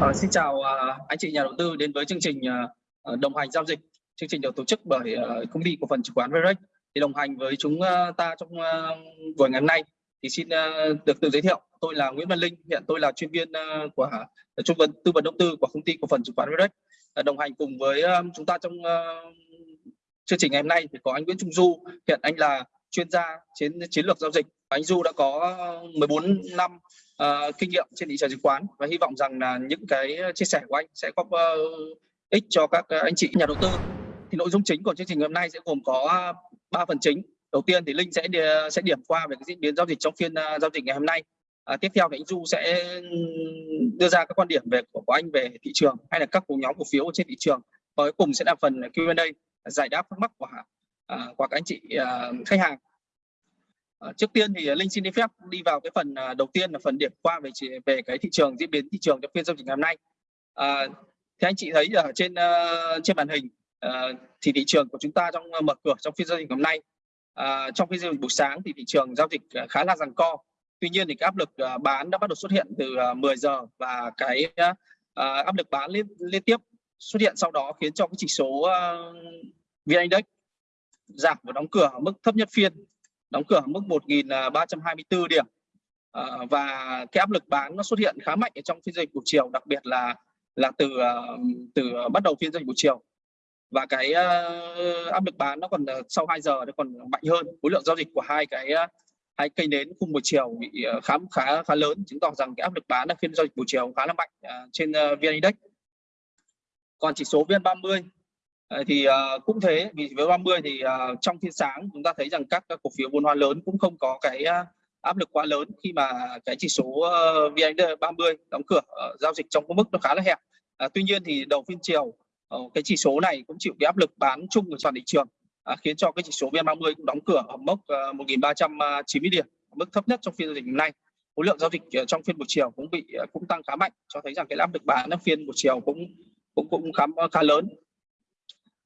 À, xin chào à, anh chị nhà đầu tư đến với chương trình à, à, đồng hành giao dịch. Chương trình được tổ chức bởi à, công ty cổ phần chứng khoán Verex. Thì đồng hành với chúng à, ta trong à, buổi ngày hôm nay thì xin à, được tự giới thiệu. Tôi là Nguyễn Văn Linh, hiện tôi là chuyên viên à, của à, trung vấn tư vấn đầu tư của công ty cổ phần chứng khoán Verex. À, đồng hành cùng với à, chúng ta trong à, chương trình ngày hôm nay thì có anh Nguyễn Trung Du, hiện anh là chuyên gia chiến chiến lược giao dịch. Anh Du đã có 14 năm uh, kinh nghiệm trên thị trường chứng khoán và hy vọng rằng là những cái chia sẻ của anh sẽ có uh, ích cho các ờ, anh chị nhà đầu tư. Thì nội dung chính của chương trình hôm nay sẽ gồm có ba phần chính. Đầu tiên thì Linh sẽ đi, sẽ điểm qua về cái diễn biến giao dịch trong phiên uh, giao dịch ngày hôm nay. À, tiếp theo thì anh Du sẽ đưa ra các quan điểm về của, của anh về thị trường hay là các cổ nhóm cổ phiếu trên thị trường. Và cuối cùng sẽ là phần Q&A giải đáp thắc mắc của à, của các anh chị à, khách hàng. Ờ, trước tiên thì ờ, Linh xin đi phép đi vào cái phần à, đầu tiên là phần điểm qua về về cái thị trường diễn biến thị trường trong phiên giao dịch ngày hôm nay. À, thì anh chị thấy ở trên uh, trên màn hình uh, thì thị trường của chúng ta trong uh, mở cửa trong phiên giao dịch ngày hôm nay uh, trong phiên giao dịch buổi sáng thì thị trường giao dịch uh, khá là giằng co. Tuy nhiên thì cái áp lực uh, bán đã bắt đầu xuất hiện từ uh, 10 giờ và cái uh, áp lực bán liên liên tiếp xuất hiện sau đó khiến cho cái chỉ số uh, VN Index giảm và đóng cửa ở mức thấp nhất phiên đóng cửa ở mức 1.324 à, điểm. À, và cái áp lực bán nó xuất hiện khá mạnh ở trong phiên giao dịch buổi chiều đặc biệt là là từ à, từ bắt đầu phiên giao dịch buổi chiều. Và cái uh, áp lực bán nó còn sau 2 giờ nó còn mạnh hơn. Khối lượng giao dịch của hai cái hai cây nến khung buổi chiều bị khá khá khá lớn chứng tỏ rằng cái áp lực bán ở phiên giao dịch buổi chiều khá là mạnh uh, trên uh, VN Index. Còn chỉ số VN30 thì uh, cũng thế vì với 30 thì uh, trong phiên sáng chúng ta thấy rằng các, các cổ phiếu vốn hóa lớn cũng không có cái uh, áp lực quá lớn khi mà cái chỉ số ờ, uh, VN30 đóng cửa uh, giao dịch trong cái mức nó khá là hẹp. Uh, tuy nhiên thì đầu phiên chiều uh, cái chỉ số này cũng chịu cái áp lực bán chung của toàn thị trường uh, khiến cho cái chỉ số VN30 cũng đóng cửa ở mốc ờ, uh, 1390 điểm mức thấp nhất trong phiên giao dịch hôm nay. Khối lượng giao dịch uh, trong phiên buổi chiều cũng bị uh, cũng tăng khá mạnh cho thấy rằng cái áp lực bán ở phiên buổi chiều cũng cũng cũng khá khá lớn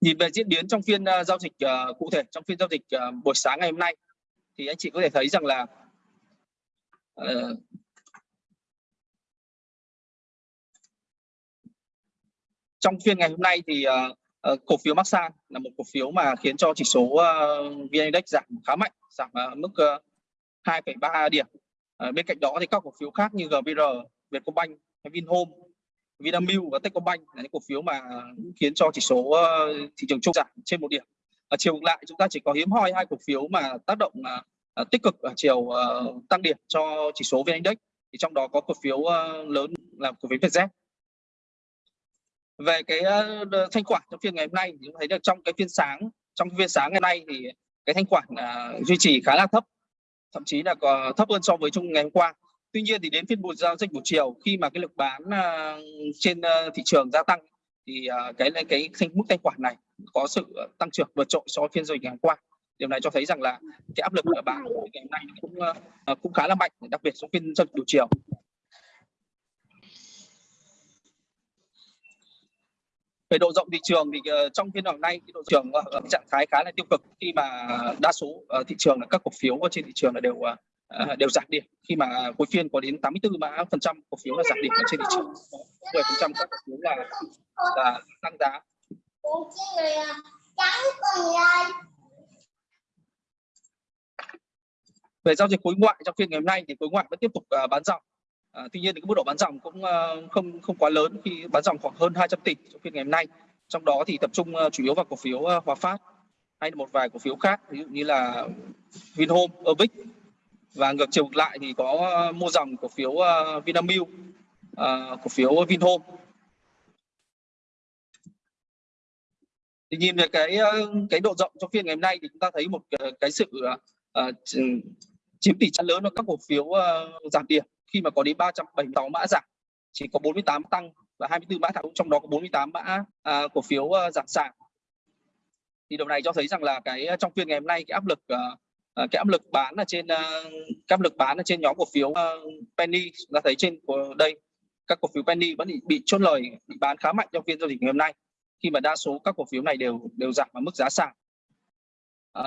nhìn về diễn biến trong phiên ờ, giao dịch uh, cụ thể trong phiên giao dịch uh, buổi sáng ngày hôm nay thì anh chị có thể thấy rằng là uh, trong phiên ngày hôm nay thì uh, uh, cổ phiếu Maxan là một cổ phiếu mà khiến cho chỉ số uh, VN Index giảm khá mạnh giảm uh, mức uh, 2,3 điểm. Uh, bên cạnh đó thì các cổ phiếu khác như GVR, Vietcombank Vinhome Vinamilk và Techcombank là những cổ phiếu mà khiến cho chỉ số ờ, thị trường chung giảm trên một điểm. À, chiều ngược lại chúng ta chỉ có hiếm hoi hai cổ phiếu mà tác động à, tích cực ở chiều à, tăng điểm cho chỉ số VN Index thì trong đó có cổ phiếu à, lớn là cổ phiếu Vietjet. Về cái thanh khoản trong phiên ngày hôm nay thì chúng thấy được trong cái phiên sáng trong phiên sáng ngày nay thì cái thanh khoản à, duy trì khá là thấp thậm chí là còn thấp hơn so với chung ngày hôm qua Tuy nhiên thì đến phiên buổi giao dịch buổi chiều khi mà cái lực bán à, trên à, thị trường gia tăng thì à, cái cái thanh mức thanh khoản này có sự tăng trưởng vượt trội so với phiên giao dịch ngày hôm qua. Điều này cho thấy rằng là cái áp lực của bạn ngày hôm nay cũng cũng khá là mạnh, đặc biệt trong phiên giao dịch buổi chiều. về độ rộng thị trường thì ờ, trong phiên hôm nay thì độ trường ở ờ, trạng thái khá là tiêu cực khi mà đa số ờ, thị trường là các cổ phiếu trên thị trường là đều À, đều giảm điểm. Khi mà cuối phiên có đến 84 mã phần trăm cổ phiếu là giảm điểm ở trên thị trường. 10 phần trăm các cổ phiếu là là tăng giá. Về giao dịch khối ngoại trong phiên ngày hôm nay thì khối ngoại vẫn tiếp tục uh, bán dòng. À, tuy nhiên thì cái mức độ bán dòng cũng uh, không không quá lớn khi bán dòng khoảng hơn 200 tỷ trong phiên ngày hôm nay. Trong đó thì tập trung uh, chủ yếu vào cổ phiếu uh, Hòa Phát hay một vài cổ phiếu khác ví dụ như là Vinhome, Ovic và ngược chiều ngược lại thì có ờ, mua dòng cổ phiếu uh, Vinamilk, ờ, uh, cổ phiếu Vinhome. Thì nhìn về cái cái độ rộng trong phiên ngày hôm nay thì chúng ta thấy một cái sự uh, chiếm tỷ trọng lớn ở các cổ phiếu uh, giảm điểm khi mà có đến 376 mã giảm, chỉ có 48 tăng và 24 mã thẳng trong đó có 48 mã uh, cổ phiếu uh, giảm sàn. Thì điều này cho thấy rằng là cái trong phiên ngày hôm nay cái áp lực uh, Ờ, cái áp lực bán ở trên ờ, cái áp lực bán ở trên nhóm cổ phiếu ờ, penny chúng ta thấy trên của đây các cổ phiếu penny vẫn bị, bị chốt lời bị bán khá mạnh trong phiên giao dịch ngày hôm nay. Khi mà đa số các cổ phiếu này đều đều giảm ở mức giá sàn. À,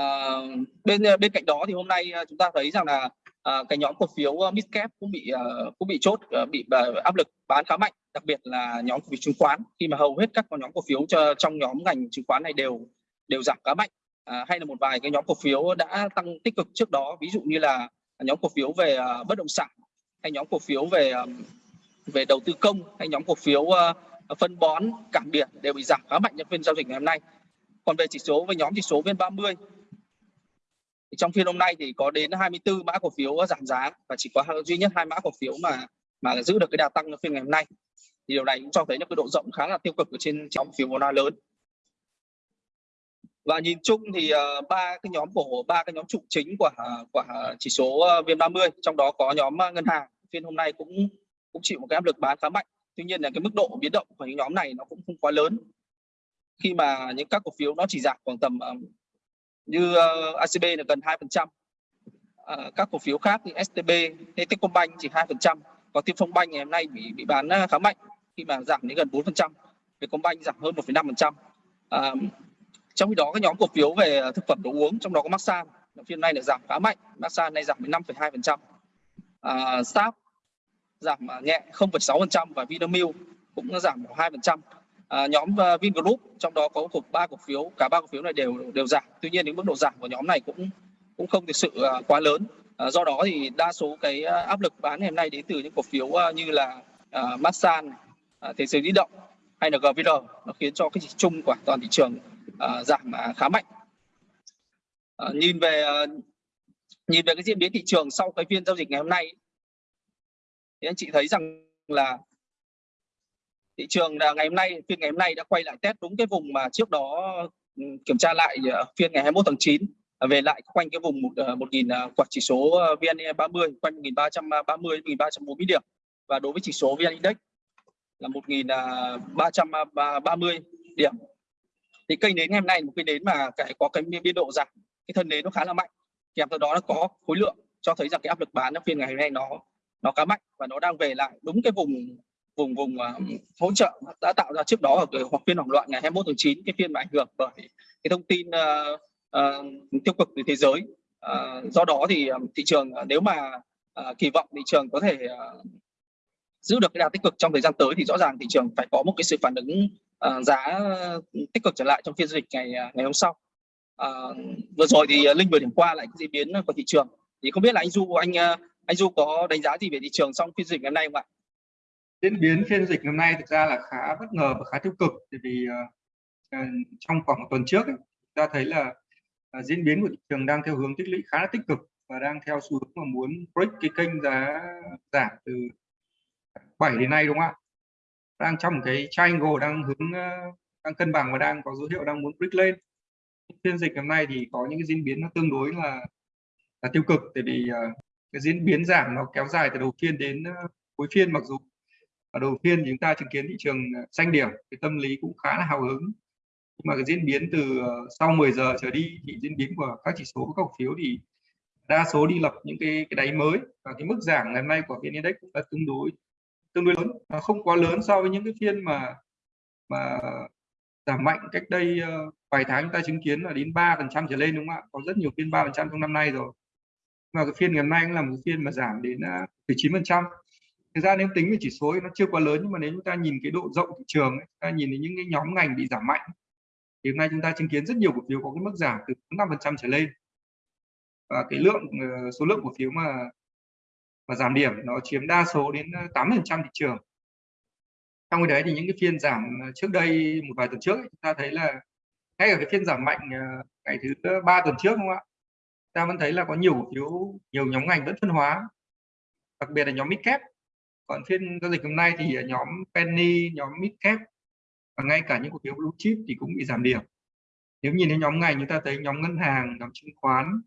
bên bên cạnh đó thì hôm nay chúng ta thấy rằng là à, cái nhóm cổ phiếu midcap cũng bị cũng bị chốt bị áp lực bán khá mạnh đặc biệt là nhóm cổ phiếu chứng khoán. Khi mà hầu hết các nhóm cổ phiếu cho, trong nhóm ngành chứng khoán này đều đều giảm khá mạnh à, hay là một vài cái nhóm cổ phiếu đã tăng tích cực trước đó ví dụ như là nhóm cổ phiếu về à, bất động sản hay nhóm cổ phiếu về à, về đầu tư công hay nhóm cổ phiếu à, phân bón cảng biển đều bị giảm khá mạnh trong phiên giao dịch ngày hôm nay. Còn về chỉ số với nhóm chỉ số VN30 thì trong phiên hôm nay thì có đến 24 mã cổ phiếu giảm giá và chỉ có duy nhất hai mã cổ phiếu mà mà giữ được cái đà tăng trong phiên ngày hôm nay. Thì điều này cũng cho thấy là cái độ rộng khá là tiêu cực ở trên trong phiếu vốn lớn và nhìn chung thì uh, ba cái nhóm cổ ba cái nhóm trụ chính của của chỉ số ờ, VN30 trong đó có nhóm ờ, ngân hàng phiên hôm nay cũng cũng chịu một cái áp lực bán khá mạnh tuy nhiên là cái mức độ biến động của những nhóm này nó cũng không quá lớn khi mà những các cổ phiếu nó chỉ giảm khoảng tầm uh, như uh, ACB là gần 2%. Uh, các cổ phiếu khác như STB, Techcombank chỉ 2%, còn Tiên Phong Bank ngày hôm nay bị bị bán khá mạnh khi mà giảm đến gần 4%, Vietcombank giảm hơn 1,5%. Trong khi đó các nhóm cổ phiếu về ờ, thực phẩm đồ uống trong đó có Maxan. Phiên nay lại giảm khá mạnh, Maxan nay giảm đến 5,2%. Uh, à, Sáp giảm à, nhẹ 0,6% và Vinamilk cũng giảm 2% à, nhóm ờ, Vingroup trong đó có cục ba cổ phiếu cả ba cổ phiếu này đều đều giảm. Tuy nhiên những mức độ giảm của nhóm này cũng cũng không thực sự uh, quá lớn. À, do đó thì đa số cái áp lực bán ngày hôm nay đến từ những cổ phiếu uh, như là uh, Masan uh, à, thế giới di động hay là GVR nó khiến cho cái chỉ chung của toàn thị trường uh, giảm ờ, khá mạnh. Uh, nhìn về uh, nhìn về cái diễn biến thị trường sau cái phiên giao dịch ngày hôm nay thì anh chị thấy rằng là thị trường là ngày hôm nay phiên ngày hôm nay đã quay lại test đúng cái vùng mà trước đó ừ, kiểm tra lại phiên ngày 21 tháng 9 à, về lại quanh cái vùng một ờ, một nghìn quạt chỉ số VN 30 quanh 1330 1340 điểm. Và đối với chỉ số VN Index là 1330 điểm thì cây nến ngày hôm nay một cây nến mà cái có cái biên độ giảm cái thân nến nó khá là mạnh. Kèm theo đó nó có khối lượng cho thấy rằng cái áp lực bán ở phiên ngày hôm nay nó nó khá mạnh và nó đang về lại đúng cái vùng vùng vùng uh, hỗ trợ đã tạo ra trước đó ở cái hoặc phiên hoảng loạn ngày 21 tháng 9 cái phiên mà ảnh hưởng bởi cái thông tin uh, uh, tiêu cực từ thế giới. Uh, do đó thì thị trường uh, nếu mà uh, kỳ vọng thị trường có thể uh, giữ được cái đà tích cực trong thời gian tới thì rõ ràng thị trường phải có một cái sự phản ứng uh, giá ừ, tích cực trở lại trong phiên giao dịch ngày à, ngày hôm sau. À, vừa rồi thì à, linh vừa điểm qua lại cái diễn biến của thị trường. Thì không biết là anh du anh à, anh du có đánh giá gì về thị trường trong phiên dịch ngày hôm nay không ạ? Diễn biến phiên dịch năm nay thực ra là khá bất ngờ và khá tiêu cực. Bởi vì uh, trong khoảng một tuần trước ấy, ta thấy là uh, diễn biến của thị trường đang theo hướng tích lũy khá là tích cực và đang theo xu hướng mà muốn break cái kênh giá giảm từ 7 đến nay đúng không ạ? Đang trong cái triangle đang hướng ờ, đang cân bằng và đang có dấu hiệu đang muốn break lên. Phiên dịch hôm nay thì có những cái diễn biến nó tương đối là là tiêu cực tại vì uh, cái diễn biến giảm nó kéo dài từ đầu phiên đến uh, cuối phiên mặc dù ở đầu phiên chúng ta chứng kiến thị trường xanh điểm cái tâm lý cũng khá là hào hứng. Nhưng mà cái diễn biến từ sau 10 giờ trở đi thì diễn biến của các chỉ số các cổ phiếu thì đa số đi lập những cái cái đáy mới. Và cái mức giảm ngày hôm nay của vn index cũng đã tương đối tương đối lớn nó không quá lớn so với những cái phiên mà mà giảm mạnh cách đây ờ, vài tháng chúng ta chứng kiến là đến 3 phần trăm trở lên đúng không ạ? Có rất nhiều phiên 3 phần trăm trong năm nay rồi. Mà cái phiên ngày hôm nay cũng là một phiên mà giảm đến ờ, uh, 19 phần trăm. Thực ra nếu tính về chỉ số nó chưa quá lớn nhưng mà nếu chúng ta nhìn cái độ rộng thị trường ấy, chúng ta nhìn đến những cái nhóm ngành bị giảm mạnh thì hôm nay chúng ta chứng kiến rất nhiều cổ phiếu có cái mức giảm từ 5 phần trăm trở lên. Và cái lượng ờ, số lượng cổ phiếu mà và giảm điểm nó chiếm đa số đến ờ, 8 phần trăm thị trường. Trong cái đấy thì những cái phiên giảm ờ, trước đây một vài tuần trước chúng ta thấy là ngay ở cái phiên giảm mạnh ờ, ngày thứ ba tuần trước không ạ? Ta vẫn thấy là có nhiều cổ phiếu nhiều nhóm ngành vẫn phân hóa. Đặc biệt là nhóm mid cap còn phiên giao dịch hôm nay thì nhóm penny, nhóm midcap và ngay cả những cổ phiếu blue chip thì cũng bị giảm điểm. Nếu nhìn thấy nhóm ngành chúng ta thấy nhóm ngân hàng, nhóm chứng khoán,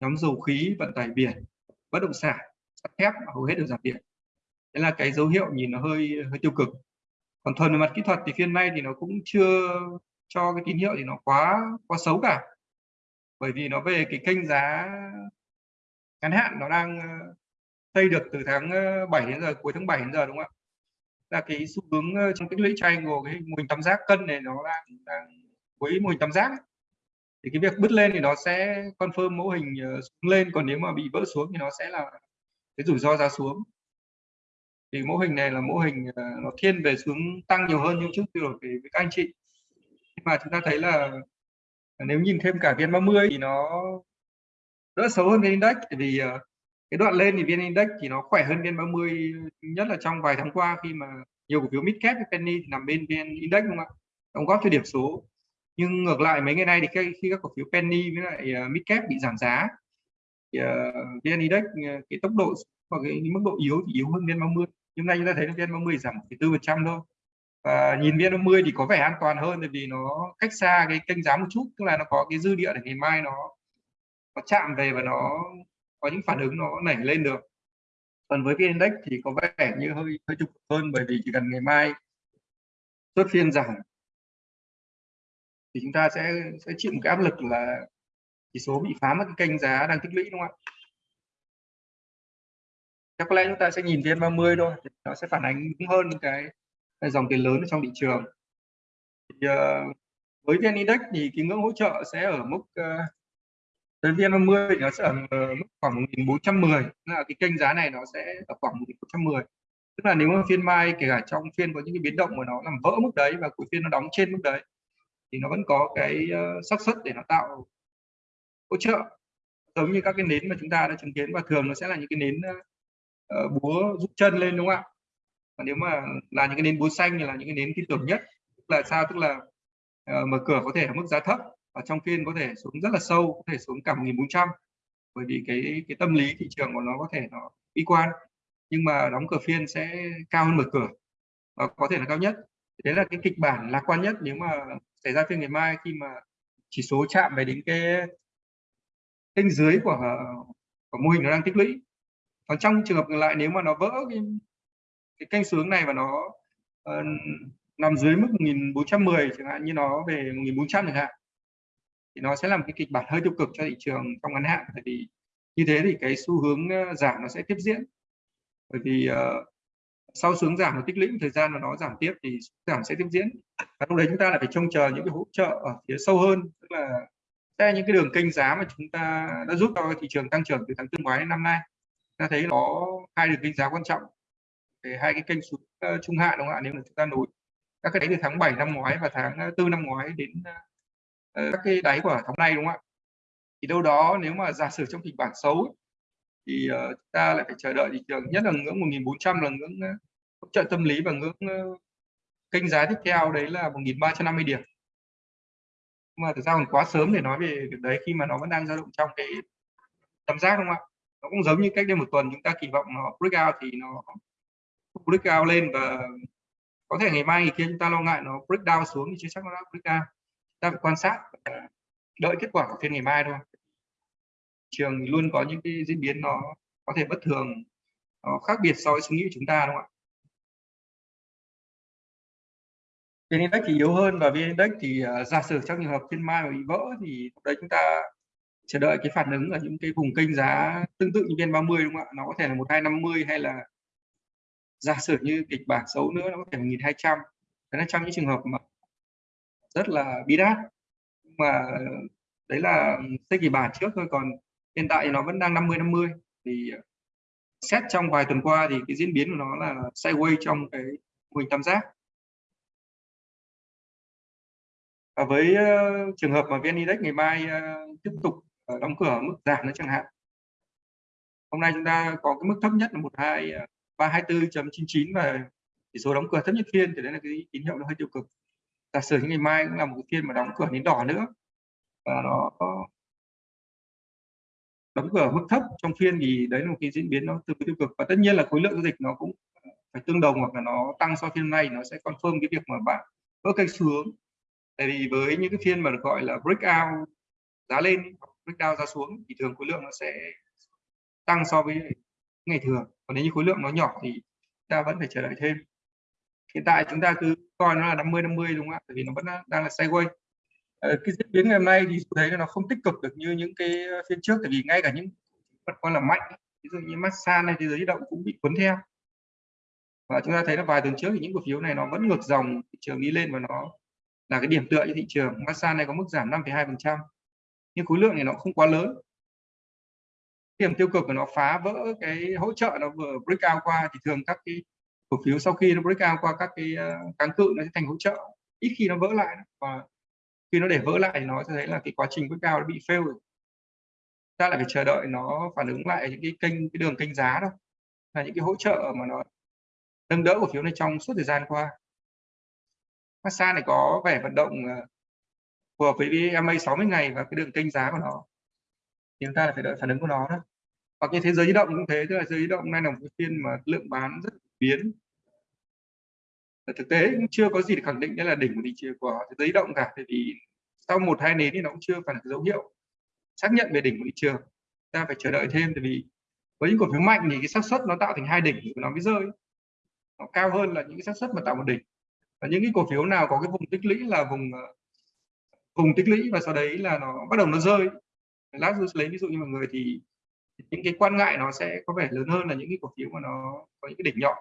nhóm dầu khí, vận tải biển bất động sản sắt thép hầu hết đều giảm điểm. Đấy là cái dấu hiệu nhìn nó hơi hơi tiêu cực. Còn thuần về mặt kỹ thuật thì phiên nay thì nó cũng chưa cho cái tín hiệu thì nó quá quá xấu cả. Bởi vì nó về cái kênh giá ngắn hạn nó đang ờ, xây được từ tháng ờ, 7 đến giờ cuối tháng 7 đến giờ đúng không ạ? Là cái xu hướng ờ, trong tích lũy triangle cái mô hình tam giác cân này nó đang, đang với mô hình tam giác thì cái việc bứt lên thì nó sẽ confirm mô hình xuống lên. Còn nếu mà bị vỡ xuống thì nó sẽ là cái rủi ro giá xuống. Thì mô hình này là mô hình à, nó thiên về xuống tăng nhiều hơn như trước rồi với các anh chị. Nhưng mà chúng ta thấy là à, nếu nhìn thêm cả vn 30 thì nó đỡ xấu hơn vn index. Vì à, cái đoạn lên thì vn index thì nó khỏe hơn vn 30 nhất là trong vài tháng qua khi mà nhiều cổ phiếu mid cap với penny nằm bên vn index đúng không ạ? Đóng góp cho điểm số. Nhưng ngược lại mấy ngày nay thì khi, các cổ phiếu penny với lại mid cap bị giảm giá uh, vn index uh, cái tốc độ và cái, cái mức độ yếu thì yếu hơn vn 30 nhưng nay chúng ta thấy vn 30 giảm 1,4 phần trăm thôi. Và nhìn vn 30 thì có vẻ an toàn hơn tại vì nó cách xa cái kênh giá một chút tức là nó có cái dư địa để ngày mai nó nó chạm về và nó có những phản ứng nó nảy lên được. Còn với vn index thì có vẻ như hơi hơi trục hơn bởi vì chỉ cần ngày mai xuất phiên giảm thì chúng ta sẽ sẽ chịu một cái áp lực là chỉ số bị phá mất cái kênh giá đang tích lũy đúng không ạ? Chắc có lẽ chúng ta sẽ nhìn vn 30 thôi nó sẽ phản ánh đúng hơn cái, cái dòng tiền lớn ở trong thị trường. Thì, uh, với vn index thì cái ngưỡng hỗ trợ sẽ ở mức ờ, uh, với vn 30 thì nó sẽ ở ờ, mức khoảng 1410 là cái kênh giá này nó sẽ ở khoảng 1410 tức là nếu mà phiên mai kể cả trong phiên có những cái biến động mà nó làm vỡ mức đấy và cuối phiên nó đóng trên mức đấy thì nó vẫn có cái uh, xác suất để nó tạo hỗ trợ. Giống như các cái nến mà chúng ta đã chứng kiến và thường nó sẽ là những cái nến uh, búa rút chân lên đúng không ạ? Và nếu mà là những cái nến búa xanh thì là những cái nến tin tưởng nhất. Tức là sao? Tức là uh, mở cửa có thể ở mức giá thấp và trong phiên có thể xuống rất là sâu có thể xuống cả 1400 bởi vì cái cái tâm lý thị trường của nó có thể nó bi quan nhưng mà đóng cửa phiên sẽ cao hơn mở cửa và có thể là cao nhất. Đấy là cái kịch bản lạc quan nhất nếu mà xảy ra phiên ngày mai khi mà chỉ số chạm về đến cái kênh dưới của ờ, của mô hình nó đang tích lũy. Còn trong trường hợp ngược lại nếu mà nó vỡ cái, cái kênh xuống này và nó uh, nằm dưới mức 1410 chẳng hạn như nó về 1400 chẳng hạn thì nó sẽ làm cái kịch bản hơi tiêu cực cho thị trường trong ngắn hạn. Bởi vì như thế thì cái xu hướng ờ, giảm nó sẽ tiếp diễn. Bởi vì uh, sau xuống giảm nó tích lũy thời gian mà nó giảm tiếp thì giảm sẽ tiếp diễn. Và lúc đấy chúng ta lại phải trông chờ những cái hỗ trợ ở phía sâu hơn tức là đây những cái đường kênh giá mà chúng ta đã giúp cho thị trường tăng trưởng từ tháng tư ngoái đến năm nay ta thấy có hai đường kênh giá quan trọng. Để hai cái kênh xuống uh, trung hạn đúng không ạ? Nếu mà chúng ta nối các cái đáy từ tháng 7 năm ngoái và tháng ờ, tư năm ngoái đến uh, các cái đáy của tháng này đúng không ạ? Thì đâu đó nếu mà giả sử trong kịch bản xấu thì uh, chúng ta lại phải chờ đợi thị trường nhất là ngưỡng 1400 là ngưỡng hỗ trợ tâm lý và ngưỡng kênh giá tiếp theo. Đấy là 1350 điểm mà thực ra còn quá sớm để nói về việc đấy khi mà nó vẫn đang dao động trong cái tầm giác không ạ? Nó cũng giống như cách đây một tuần chúng ta kỳ vọng nó break out thì nó break out lên và có thể ngày mai, ngày kia chúng ta lo ngại nó break down xuống thì chưa chắc nó đã break down. Ta phải quan sát đợi kết quả của phiên ngày mai thôi. Trường luôn có những cái diễn biến nó có thể bất thường, nó khác biệt so với suy nghĩ của chúng ta, đúng không ạ? VN Index thì yếu hơn và VN Index thì uh, giả sử trong trường hợp phiên mai mà bị vỡ thì lúc đấy chúng ta chờ đợi cái phản ứng ở những cái vùng kênh giá tương tự như VN30 đúng không ạ? Nó có thể là 1250 hay là giả sử như kịch bản xấu nữa nó có thể là 1200. Đấy là trong những trường hợp mà rất là bi đát. Mà đấy là xây kịch bản trước thôi còn hiện tại nó vẫn đang 50 50 thì à, xét trong vài tuần qua thì cái diễn biến của nó là sideways trong cái mô hình tam giác và với uh, trường hợp mà vn index ngày mai uh, tiếp tục uh, đóng cửa mức giảm nữa chẳng hạn. Hôm nay chúng ta có cái mức thấp nhất là một hai ba hai bốn chấm chín chín và chỉ số đóng cửa thấp nhất phiên thì đấy là cái tín hiệu nó hơi tiêu cực. Giả sử ngày mai cũng là một cái phiên mà đóng cửa đến đỏ nữa và nó đóng cửa mức thấp trong phiên thì đấy là một cái diễn biến nó tương đối tiêu cực. Và tất nhiên là khối lượng giao dịch nó cũng phải tương đồng hoặc là nó tăng so phiên này nó sẽ confirm cái việc mà bạn vỡ kênh xuống tại vì với những cái phiên mà được gọi là breakout giá lên breakout giá xuống thì thường khối lượng nó sẽ tăng so với ngày thường. Còn nếu như khối lượng nó nhỏ thì ta vẫn phải chờ đợi thêm. Hiện tại chúng ta cứ coi nó là 50 50 đúng không ạ? Tại vì nó vẫn đang là sideways. Ờ, cái diễn biến ngày hôm nay thì thấy nó không tích cực được như những cái phiên trước tại vì ngay cả những vật coi là mạnh ví dụ như massage này thì giới động cũng bị cuốn theo. Và chúng ta thấy là vài tuần trước thì những cổ phiếu này nó vẫn ngược dòng thị trường đi lên và nó là cái điểm tựa cho thị trường. Masan này có mức giảm 5,2% nhưng khối lượng thì nó không quá lớn. Điểm tiêu cực của nó phá vỡ cái hỗ trợ nó vừa break out qua thì thường các cái cổ phiếu sau khi nó break out qua các cái ờ, kháng cự nó sẽ thành hỗ trợ. Ít khi nó vỡ lại và khi nó để vỡ lại thì nó sẽ thấy là cái quá trình break out nó bị fail rồi. Ta lại phải chờ đợi nó phản ứng lại những cái kênh cái đường kênh giá đâu là những cái hỗ trợ mà nó nâng đỡ cổ phiếu này trong suốt thời gian qua massage này có vẻ vận động ờ, phù hợp với MA 60 ngày và cái đường kênh giá của nó. Thì chúng ta phải đợi phản ứng của nó đó hoặc như thế giới di động cũng thế, tức là giới di động nay là một cái phiên mà lượng bán rất biến. Và thực tế cũng chưa có gì để khẳng định đây là đỉnh của thị trường của thế giới di động cả tại vì sau một, hai nến thì nó cũng chưa phải là dấu hiệu xác nhận về đỉnh của thị trường. Ta phải chờ đợi thêm tại vì với những cổ phiếu mạnh thì cái xác suất nó tạo thành hai đỉnh thì nó mới rơi. Nó cao hơn là những cái xác suất mà tạo một đỉnh và những cái cổ phiếu nào có cái vùng tích lũy là vùng ờ, vùng tích lũy và sau đấy là nó bắt đầu nó rơi. Lát tôi lấy ví dụ như mọi người thì những cái quan ngại nó sẽ có vẻ lớn hơn là những cái cổ phiếu mà nó có những cái đỉnh nhọn.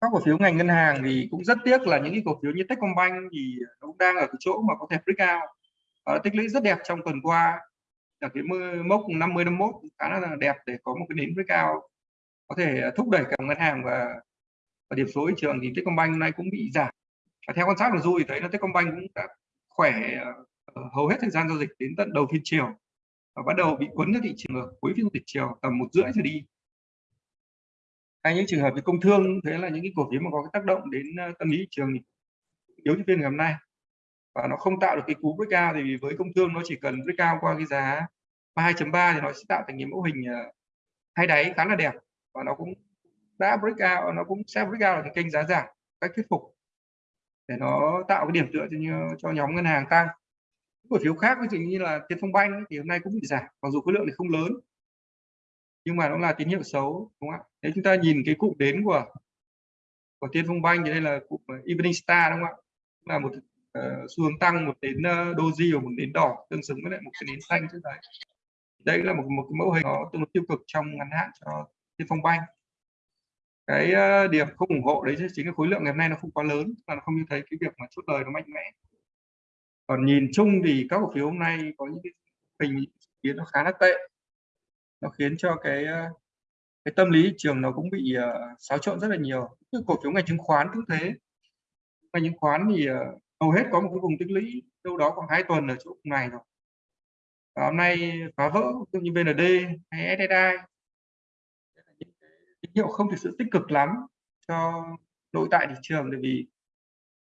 Các cổ phiếu ngành ngân hàng thì cũng rất tiếc là những cái cổ phiếu như Techcombank thì nó cũng đang ở cái chỗ mà có thể break out. Và tích lũy rất đẹp trong tuần qua. Là cái mốc 50 51 khá là đẹp để có một cái nến breakout có thể à, thúc đẩy cả ngân hàng và, và điểm số thị trường thì Techcombank nay cũng bị giảm. Và theo quan sát của Du thì thấy là Techcombank cũng đã khỏe à, hầu hết thời gian giao dịch đến tận đầu phiên chiều và bắt đầu bị cuốn ra thị trường ở cuối phiên thị chiều tầm một rưỡi trở đi. Hay những trường hợp về công thương thế là những cái cổ phiếu mà có cái tác động đến à, tâm lý thị trường thì yếu như phiên ngày hôm nay. Và nó không tạo được cái cú breakout thì với công thương nó chỉ cần breakout qua cái giá 32.3 thì nó sẽ tạo thành cái mẫu hình hai đáy khá là đẹp và nó cũng đã breakout nó cũng sẽ breakout là cái kênh giá giảm cách thuyết phục. Để nó tạo cái điểm tựa cho, như cho nhóm ngân hàng tăng. Cổ phiếu khác ví dụ như là Tiên Phong Banh thì hôm nay cũng bị giảm mặc dù khối lượng thì không lớn. Nhưng mà nó là tín hiệu xấu đúng không ạ? Nếu chúng ta nhìn cái cụm đến của của Tiên Phong Banh thì đây là cụm ờ, Evening Star đúng không ạ? Là một uh, xu hướng tăng một đến uh, doji và một đến đỏ tương xứng với lại một cái nến xanh trước đấy. Đây là một một cái mẫu hình nó tương đối tiêu cực trong ngắn hạn cho Tiên Phong Banh. Cái ờ, điểm không ủng hộ đấy chính là khối lượng ngày hôm nay nó không quá lớn là nó không như thấy cái việc mà chốt lời nó mạnh mẽ. Còn nhìn chung thì các cổ phiếu hôm nay có những cái tình biến nó khá là tệ. Nó khiến cho cái ờ, cái tâm lý trường nó cũng bị uh, xáo trộn rất là nhiều. Như cổ phiếu ngành chứng khoán cũng thế. Ngành chứng khoán thì uh, hầu hết có một cái vùng tích lũy đâu đó khoảng hai tuần ở chỗ này rồi. Và hôm nay phá vỡ như VND hay SSI tín hiệu không thực sự tích cực lắm cho nội tại thị trường bởi vì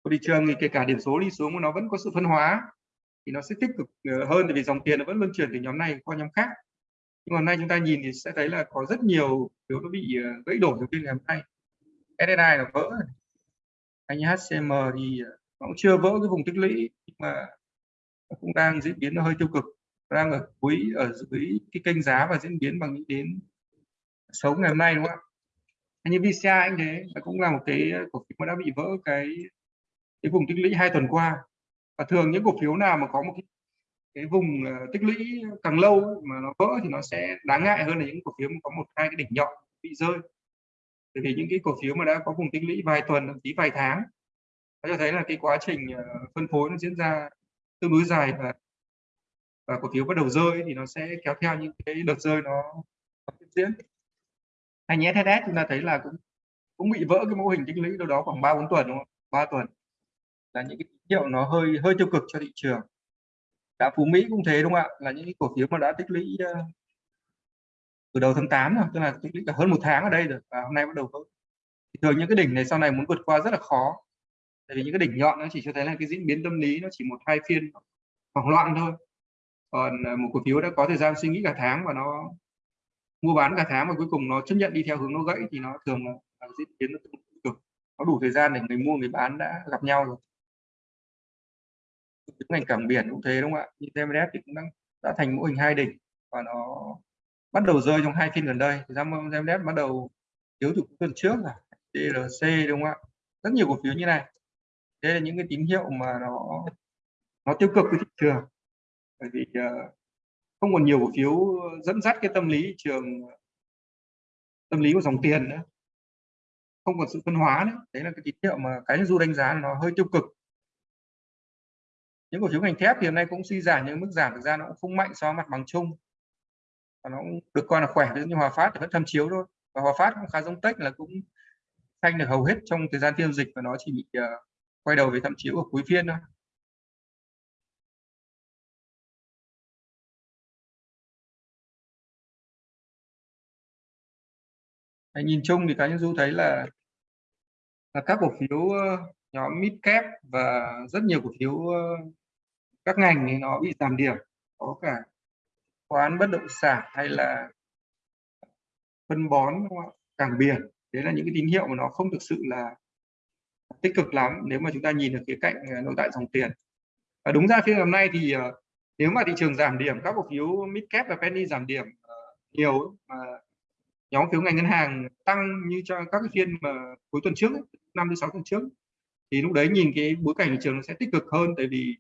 của thị trường thì kể cả điểm số đi xuống mà nó vẫn có sự phân hóa thì nó sẽ tích cực ờ, hơn bởi vì dòng tiền nó vẫn luân chuyển từ nhóm này qua nhóm khác. Nhưng mà nay chúng ta nhìn thì sẽ thấy là có rất nhiều phiếu nó bị ờ, gãy đổ từ phiên ngày hôm nay. SSI là vỡ anh HCM thì ờ, nó cũng chưa vỡ cái vùng tích lũy nhưng mà nó cũng đang diễn biến nó hơi tiêu cực. Đang ở cuối, ở dưới cái kênh giá và diễn biến bằng những đến xấu ngày hôm nay, đúng không ạ? Như VCI anh thế nó cũng là một cái ờ, cổ phiếu mà đã bị vỡ cái cái vùng tích lũy hai tuần qua. Và thường những cổ phiếu nào mà có một cái cái vùng ờ, tích lũy càng lâu mà nó vỡ thì nó sẽ đáng ngại hơn là những cổ phiếu mà có một hai cái đỉnh nhọn bị rơi. Bởi vì những cái cổ phiếu mà đã có vùng tích lũy vài tuần thậm chí vài tháng nó cho thấy là cái quá trình ờ, phân phối nó diễn ra tương đối dài và và cổ phiếu bắt đầu rơi thì nó sẽ kéo theo những cái đợt rơi nó, nó tiếp diễn hay nhé thế chúng ta thấy là cũng cũng bị vỡ cái mô hình tích lũy đâu đó khoảng ba bốn tuần đúng không? Ba tuần. Là những cái tín hiệu nó hơi hơi tiêu cực cho thị trường. Đã phú mỹ cũng thế đúng không ạ? Là những cái cổ phiếu mà đã tích lũy ờ, từ đầu tháng 8 rồi, tức là tích lũy cả hơn một tháng ở đây rồi, và hôm nay bắt đầu vỡ thì thường những cái đỉnh này sau này muốn vượt qua rất là khó. Tại vì những cái đỉnh nhọn nó chỉ cho thấy là cái diễn biến tâm lý nó chỉ một, hai phiên hoảng loạn thôi. Còn ờ, một cổ phiếu đã có thời gian suy nghĩ cả tháng và nó mua bán cả tháng và cuối cùng nó chấp nhận đi theo hướng nó gãy thì nó thường là diễn biến nó tích cực nó đủ thời gian để người mua người bán đã gặp nhau rồi. Ngành cảng biển cũng thế đúng không ạ? Như thì cũng đang đã thành mô hình hai đỉnh và nó bắt đầu rơi trong hai phiên gần đây. TMS bắt đầu thiếu từ tuần trước là TRC đúng không ạ? Rất nhiều cổ phiếu như này. Đây là những cái tín hiệu mà nó nó tiêu cực với thị trường. Bởi vì uh, không còn nhiều cổ phiếu ờ, dẫn dắt cái tâm lý thị trường tâm lý của dòng tiền nữa. Không còn sự phân hóa nữa. Đấy là cái tín hiệu mà cái du đánh giá nó hơi tiêu cực. Những cổ phiếu ngành thép thì hôm nay cũng suy giảm nhưng mức giảm thực ra nó cũng không mạnh so với mặt bằng chung. Và nó cũng được coi là khỏe ví dụ như Hòa Phát thì vẫn thâm chiếu thôi. Và Hòa Phát cũng khá giống Tech là cũng thanh được hầu hết trong thời gian phiên dịch và nó chỉ bị uh, quay đầu về thâm chiếu ở cuối phiên thôi. Đấy, nhìn chung thì cá nhân du thấy là là các cổ phiếu nhóm mid cap và rất nhiều cổ phiếu các ngành thì nó bị giảm điểm. Có cả quán bất động sản hay là phân bón cảng biển. Đấy là những cái tín hiệu mà nó không thực sự là tích cực lắm nếu mà chúng ta nhìn được khía cạnh à, nội tại dòng tiền. Và đúng ra phiên hôm nay thì ờ, nếu mà thị trường giảm điểm các cổ phiếu mid cap và penny giảm điểm ờ, nhiều mà nhóm phiếu ngành ngân hàng tăng như cho các cái phiên mà cuối tuần trước năm đến sáu tuần trước. Thì lúc đấy nhìn cái bối cảnh thị trường nó sẽ tích cực hơn tại vì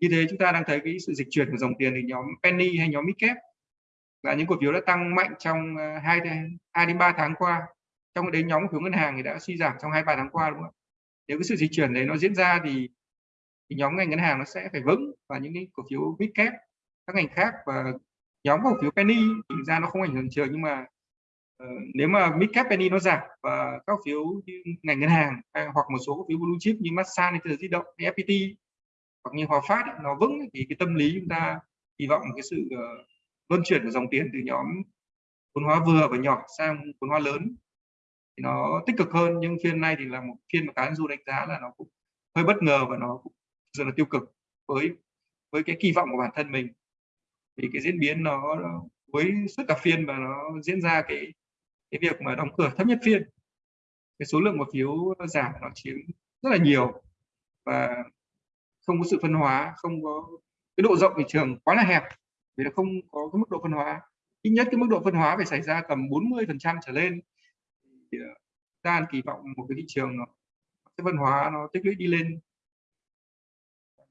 như thế chúng ta đang thấy cái sự dịch chuyển của dòng tiền từ nhóm penny hay nhóm midcap là những cổ phiếu đã tăng mạnh trong à, hai hai đến ba tháng qua. Trong đấy nhóm cổ phiếu ngân hàng thì đã suy giảm trong hai ba tháng qua đúng không nếu cái sự dịch chuyển đấy nó diễn ra thì, thì nhóm ngành ngân hàng nó sẽ phải vững và những cái cổ phiếu midcap các ngành khác và nhóm cổ phiếu penny thì ra nó không ảnh hưởng trường nhưng mà Ờ, nếu mà midcap penny nó giảm và các phiếu như ngành ngân hàng hay, hoặc một số cổ phiếu blue chip như Masan hay di động hay FPT hoặc như Hòa Phát ấy, nó vững thì cái tâm lý chúng ta hy vọng cái sự uh, luân chuyển của dòng tiền từ nhóm vốn hóa vừa và nhỏ sang vốn hóa lớn thì nó tích cực hơn. Nhưng phiên này thì là một phiên mà cá nhân du đánh giá là nó cũng hơi bất ngờ và nó cũng rất là tiêu cực với với cái kỳ vọng của bản thân mình. Vì cái diễn biến nó, với suốt cả phiên và nó diễn ra cái cái việc mà đóng cửa thấp nhất phiên. Cái số lượng cổ phiếu giảm nó chiếm rất là nhiều và không có sự phân hóa không có cái độ rộng thị trường quá là hẹp. Vì nó không có cái mức độ phân hóa. Ít nhất cái mức độ phân hóa phải xảy ra tầm 40 phần trăm trở lên thì ờ, ta kỳ vọng một cái thị trường nó cái phân hóa nó tích lũy đi lên.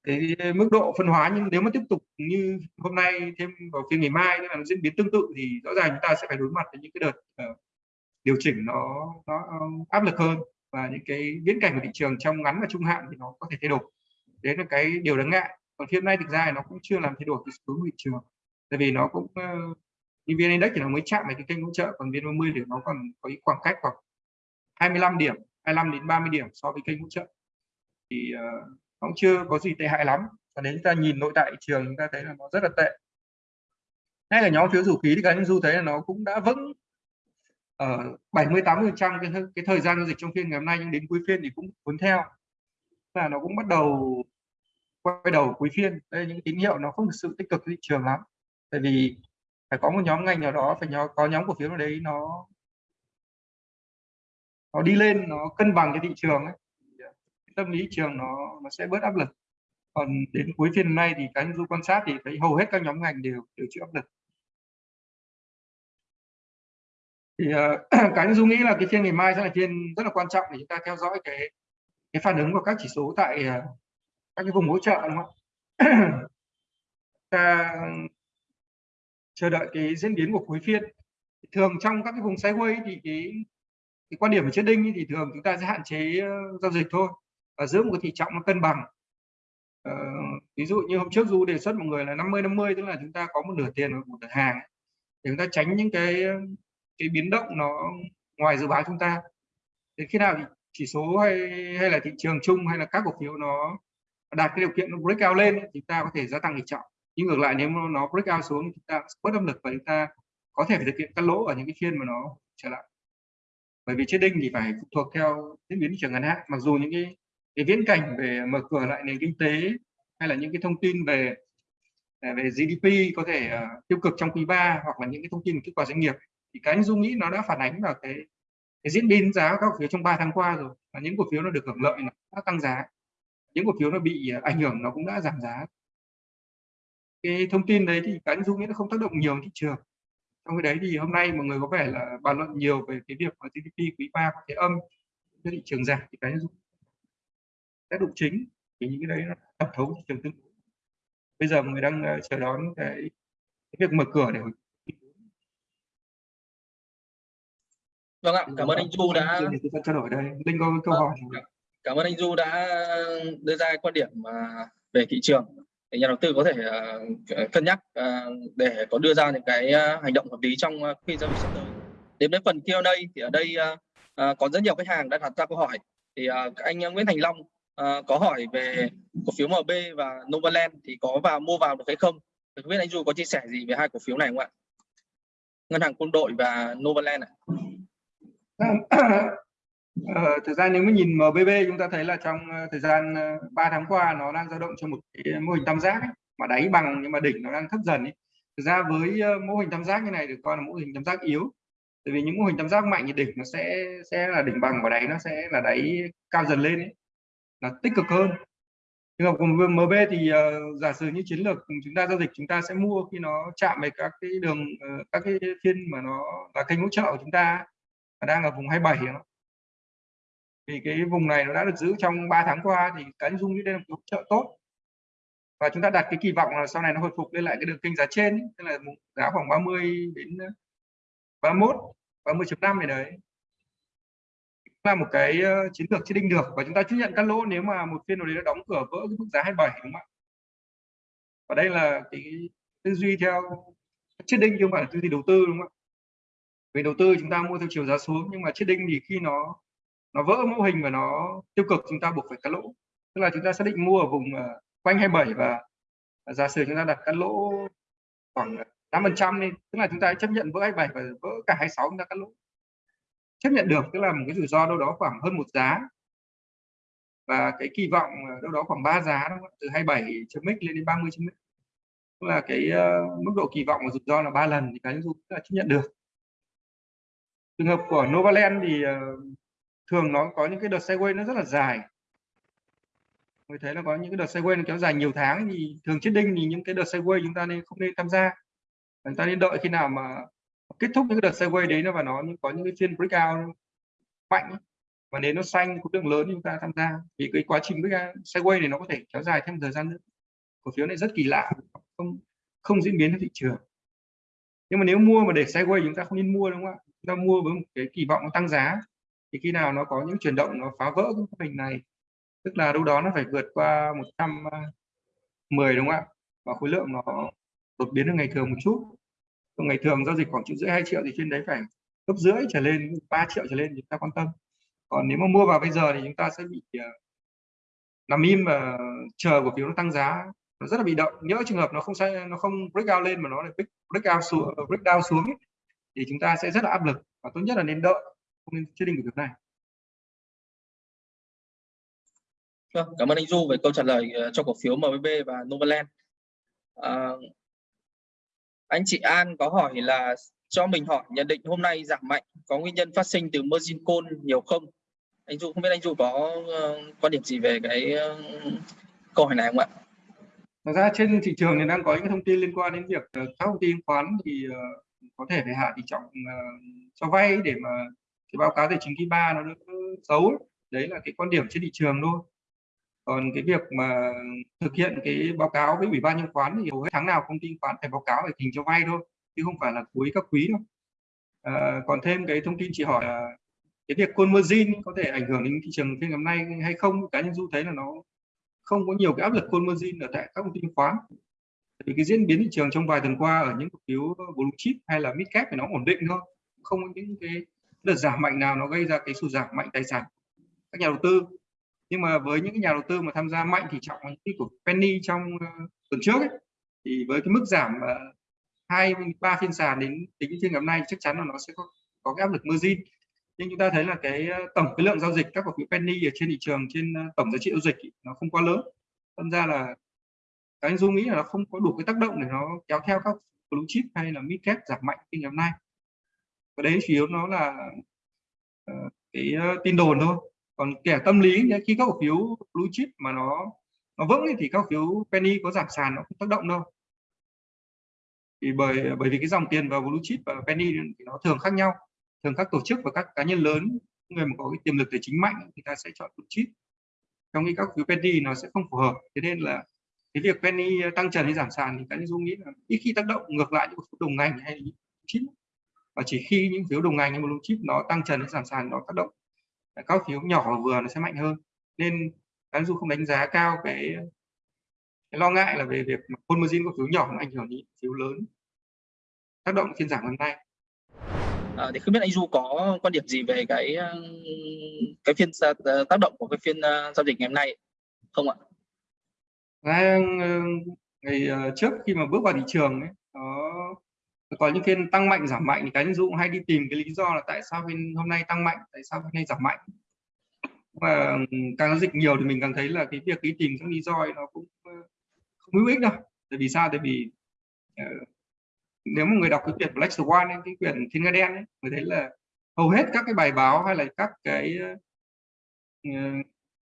Cái mức độ phân hóa nhưng nếu mà tiếp tục như hôm nay thêm vào phiên ngày mai là nó diễn biến tương tự thì rõ ràng chúng ta sẽ phải đối mặt với những cái đợt uh, điều chỉnh nó nó ờ, áp lực hơn và những cái viễn cảnh của thị trường trong ngắn và trung hạn thì nó có thể thay đổi. Đấy là cái điều đáng ngại. Còn hiện nay thực ra nó cũng chưa làm thay đổi cái xu hướng thị trường. Tại vì nó cũng ờ, như vn index thì nó mới chạm vào cái kênh hỗ trợ còn vn 30 thì nó còn có cái khoảng cách khoảng 25 điểm 25 đến 30 điểm so với kênh hỗ trợ. Thì uh, nó cũng chưa có gì tệ hại lắm. Và nếu chúng ta nhìn nội tại thị trường chúng ta thấy là nó rất là tệ. Hay là nhóm phiếu dầu khí thì cá nhân du thấy là nó cũng đã vững ở 70 80 trăm cái cái thời gian giao dịch trong phiên ngày hôm nay, nhưng đến cuối phiên thì cũng cuốn theo. Là nó cũng bắt đầu quay đầu cuối phiên. Đây, những tín hiệu nó không thực sự tích cực thị trường lắm. Tại vì phải có một nhóm ngành nào đó, phải nhớ có nhóm cổ phiếu nào đấy, nó nó đi lên, nó cân bằng cái thị trường ấy tâm lý trường nó nó sẽ bớt áp lực. Còn đến cuối phiên nay thì cái du quan sát thì thấy hầu hết các nhóm ngành đều đều chịu áp lực. Thì uh, cá nhân dung nghĩ là cái phiên ngày mai sẽ là phiên rất là quan trọng để chúng ta theo dõi cái cái phản ứng của các chỉ số tại uh, các cái vùng hỗ trợ đúng không ta chờ đợi cái diễn biến của cuối phiên. Thường trong các cái vùng sideways thì cái cái quan điểm của trading thì thường chúng ta sẽ hạn chế ờ, giao dịch thôi và giữ một cái thị trọng nó cân bằng. Uh, ví dụ như hôm trước du đề xuất mọi người là 50 50 tức là chúng ta có một nửa tiền và một nửa hàng để chúng ta tránh những cái cái biến động nó ngoài dự báo chúng ta. Đến khi nào chỉ số hay hay là thị trường chung hay là các cổ phiếu nó đạt cái điều kiện nó break out lên chúng ta có thể gia tăng tỷ trọng nhưng ngược lại nếu nó break out xuống chúng ta bớt âm lực và chúng ta có thể phải thực hiện cắt lỗ ở những cái phiên mà nó trở lại. Bởi vì trading thì phải phụ thuộc theo diễn biến thị trường ngắn hạn. Mặc dù những cái cái viễn cảnh về mở cửa lại nền kinh tế hay là những cái thông tin về à, về GDP có thể uh, tiêu cực trong quý 3 hoặc là những cái thông tin kết quả doanh nghiệp thì cái anh dung nghĩ nó đã phản ánh vào cái cái diễn biến giá các cổ phiếu trong 3 tháng qua rồi. Và những cổ phiếu nó được hưởng lợi nó đã tăng giá. Những cổ phiếu nó bị à, ảnh hưởng nó cũng đã giảm giá. Cái thông tin đấy thì cái anh dung nghĩ nó không tác động nhiều thị trường. Trong cái đấy thì hôm nay mọi người có vẻ là bàn luận nhiều về cái việc mà GDP quý 3 có thể âm cho thị trường giảm thì cái anh dung tác động chính thì những cái đấy nó thẩm thấu thị trường tương đối bây giờ mọi người đang à, chờ đón cái, cái việc mở cửa để vâng ạ cảm ơn anh Du đã trao đổi đây linh có câu hỏi cảm ơn anh Du đã đưa ra quan điểm mà về thị trường để nhà đầu tư có thể uh, cân nhắc uh, để có đưa ra những cái hành động hợp lý trong khi giao dịch sắp tới. Đến với phần Q&A thì ở đây có rất nhiều khách hàng đã đặt ra câu hỏi. Thì anh Nguyễn Thành Long có hỏi về cổ phiếu MB và Novaland thì có vào mua vào được hay không? Không biết anh Du có chia sẻ gì về hai cổ phiếu này không ạ? Ngân hàng Quân đội và Novaland này. Ờ, thực ra nếu mà nhìn MBB chúng ta thấy là trong ờ, thời gian ờ, 3 tháng qua nó đang dao động trong một cái mô hình tam giác ấy, mà đáy bằng nhưng mà đỉnh nó đang thấp dần ấy. Thực ra với ờ, mô hình tam giác như này được coi là mô hình tam giác yếu. Tại vì những mô hình tam giác mạnh thì đỉnh nó sẽ sẽ là đỉnh bằng và đáy nó sẽ là đáy cao dần lên ấy. Là tích cực hơn. Nhưng mà cùng MB thì uh, giả sử như chiến lược chúng ta giao dịch chúng ta sẽ mua khi nó chạm về các cái đường uh, các cái phiên mà nó là kênh hỗ trợ của chúng ta đang ở vùng 27 nó vì cái vùng này nó đã được giữ trong 3 tháng qua thì cái dung như đây là một hỗ trợ tốt. Và chúng ta đặt cái kỳ vọng là sau này nó hồi phục lên lại cái đường kênh giá trên tức là giá khoảng 30 đến ờ, 31 30.5 này đấy. Là một cái ờ, chiến lược chết đinh được và chúng ta chấp nhận các lỗ nếu mà một phiên nào đấy nó đóng cửa vỡ cái mức giá 27 đúng không ạ? Và đây là cái tư duy theo chết đinh chứ không phải là tư duy đầu tư, đúng không ạ? Về đầu tư chúng ta mua theo chiều giá xuống nhưng mà chết đinh thì khi nó nó vỡ mô hình và nó tiêu cực chúng ta buộc phải cắt lỗ. Tức là chúng ta xác định mua ở vùng uh, quanh 27 và giả sử chúng ta đặt cắt lỗ khoảng 5 phần trăm đi tức là chúng ta chấp nhận vỡ 27 và vỡ cả 26 chúng ta cắt lỗ. Chấp nhận được tức là một cái rủi ro đâu đó khoảng hơn một giá. Và cái kỳ vọng ờ, đâu đó khoảng 3 giá đúng không? từ 27 chấm x lên đến 30 chấm x tức là cái uh, mức độ kỳ vọng và rủi ro là ba lần thì cái nhân du chấp nhận được trường hợp của Novaland thì ờ, thường nó có những cái đợt sideways nó rất là dài. Mới thấy là có những cái đợt sideways nó kéo dài nhiều tháng thì thường chết đinh thì những cái đợt sideways chúng ta nên không nên tham gia. Chúng ta nên đợi khi nào mà kết thúc những cái đợt sideways đấy nó và nó có những cái phiên breakout mạnh và nếu nó xanh, khối lượng lớn chúng ta tham gia. Vì cái quá trình breakout sideways này nó có thể kéo dài thêm thời gian nữa. Cổ phiếu này rất kỳ lạ, không không diễn biến theo thị trường. Nhưng mà nếu mua mà để sideways chúng ta không nên mua, đúng không ạ? Chúng ta mua với một cái kỳ vọng nó tăng giá thì khi nào nó có những chuyển động nó phá vỡ cái mô hình này tức là đâu đó nó phải vượt qua 110 à, đúng không ạ? Và khối lượng nó đột biến hơn ngày thường một chút. Còn ngày thường giao dịch khoảng triệu rưỡi hai triệu thì trên đấy phải gấp rưỡi trở lên 3 triệu trở lên thì chúng ta quan tâm. Còn nếu mà mua vào bây giờ thì chúng ta sẽ bị à, nằm im và chờ cổ phiếu nó tăng giá. Nó rất là bị động nhớ trường hợp nó không sai nó không break out lên mà nó lại break out xuống break down xuống ấy, thì chúng ta sẽ rất là áp lực và tốt nhất là nên đợi không nên quyết định của việc này Vâng, cảm ơn anh Du về câu trả lời ờ, cho cổ phiếu MBB và Novaland. À, anh chị An có hỏi là cho mình hỏi nhận định hôm nay giảm mạnh có nguyên nhân phát sinh từ margin call nhiều không? Anh Du không biết anh Du có uh, quan điểm gì về cái uh, câu hỏi này không ạ? Thật ra trên thị trường thì đang có những thông tin liên quan đến việc các công ty khoán thì uh, có thể phải hạ tỷ trọng uh, cho vay để mà cái báo cáo tài chính quý ba nó xấu đấy là cái quan điểm trên thị trường thôi. Còn cái việc mà thực hiện cái báo cáo với ủy ban chứng khoán thì hầu hết tháng nào công ty khoán phải báo cáo về tình cho vay thôi chứ không phải là cuối các quý đâu. À, còn thêm cái thông tin chị hỏi là cái việc call margin có thể ảnh hưởng đến thị trường phiên ngày hôm nay hay không? Cá nhân du thấy là nó không có nhiều cái áp lực call margin ở tại các công ty khoán vì cái diễn biến thị trường trong vài tuần qua ở những cổ phiếu ờ, blue chip hay là mid cap thì nó ổn định thôi. Không có những cái đợt giảm mạnh nào nó gây ra cái sụt giảm mạnh tài sản các nhà đầu tư. Nhưng mà với những cái nhà đầu tư mà tham gia mạnh thì trọng như của penny trong uh, tuần trước ấy, thì với cái mức giảm uh, hai ba phiên sàn đến tính trên ngày hôm nay chắc chắn là nó sẽ có có cái áp lực margin. Nhưng chúng ta thấy là cái tổng cái lượng giao dịch các cổ phiếu penny ở trên thị trường trên tổng giá trị giao dịch ý, nó không quá lớn. Thật ra là anh dung nghĩ là nó không có đủ cái tác động để nó kéo theo các blue chip hay là mid cap giảm mạnh như ngày hôm nay. Và đấy chủ yếu nó là uh, cái uh, tin đồn thôi. Còn kẻ tâm lý khi các cổ phiếu blue chip mà nó nó vững thì các cổ phiếu penny có giảm sàn nó không tác động đâu. Thì bởi bởi vì cái dòng tiền vào blue chip và penny thì nó thường khác nhau. Thường các tổ chức và các cá nhân lớn người mà có cái tiềm lực tài chính mạnh thì ta sẽ chọn blue chip. Trong khi các cổ phiếu penny nó sẽ không phù hợp. Thế nên là cái việc penny ờ, tăng trần hay giảm sàn thì cá nhân dung nghĩ là ít khi tác động ngược lại những cổ phiếu đồng ngành hay chip. Và chỉ khi những phiếu đồng ngành hay blue chip nó tăng trần hay giảm sàn nó tác động các phiếu nhỏ và vừa nó sẽ mạnh hơn. Nên cá du không đánh giá cao cái cái lo ngại là về việc full cổ phiếu nhỏ nó ảnh hưởng đến phiếu lớn tác động phiên giảm hôm nay. À, thì không biết anh Du có quan điểm gì về cái cái phiên ờ, tác động của cái phiên ờ, giao dịch ngày hôm nay không ạ? Ờ, ngày, ngày trước khi mà bước vào thị trường ấy, nó có những phiên tăng mạnh giảm mạnh thì cá nhân dụ hay đi tìm cái lý do là tại sao phiên hôm nay tăng mạnh tại sao hôm nay giảm mạnh. Và càng giao dịch nhiều thì mình càng thấy là cái việc đi tìm các lý do nó cũng ờ, không hữu ích đâu. Tại vì sao? Tại vì uh, nếu mà người đọc cái quyển Black Swan ấy, cái quyển Thiên Nga Đen ấy, người thấy là hầu hết các cái bài báo hay là các cái uh,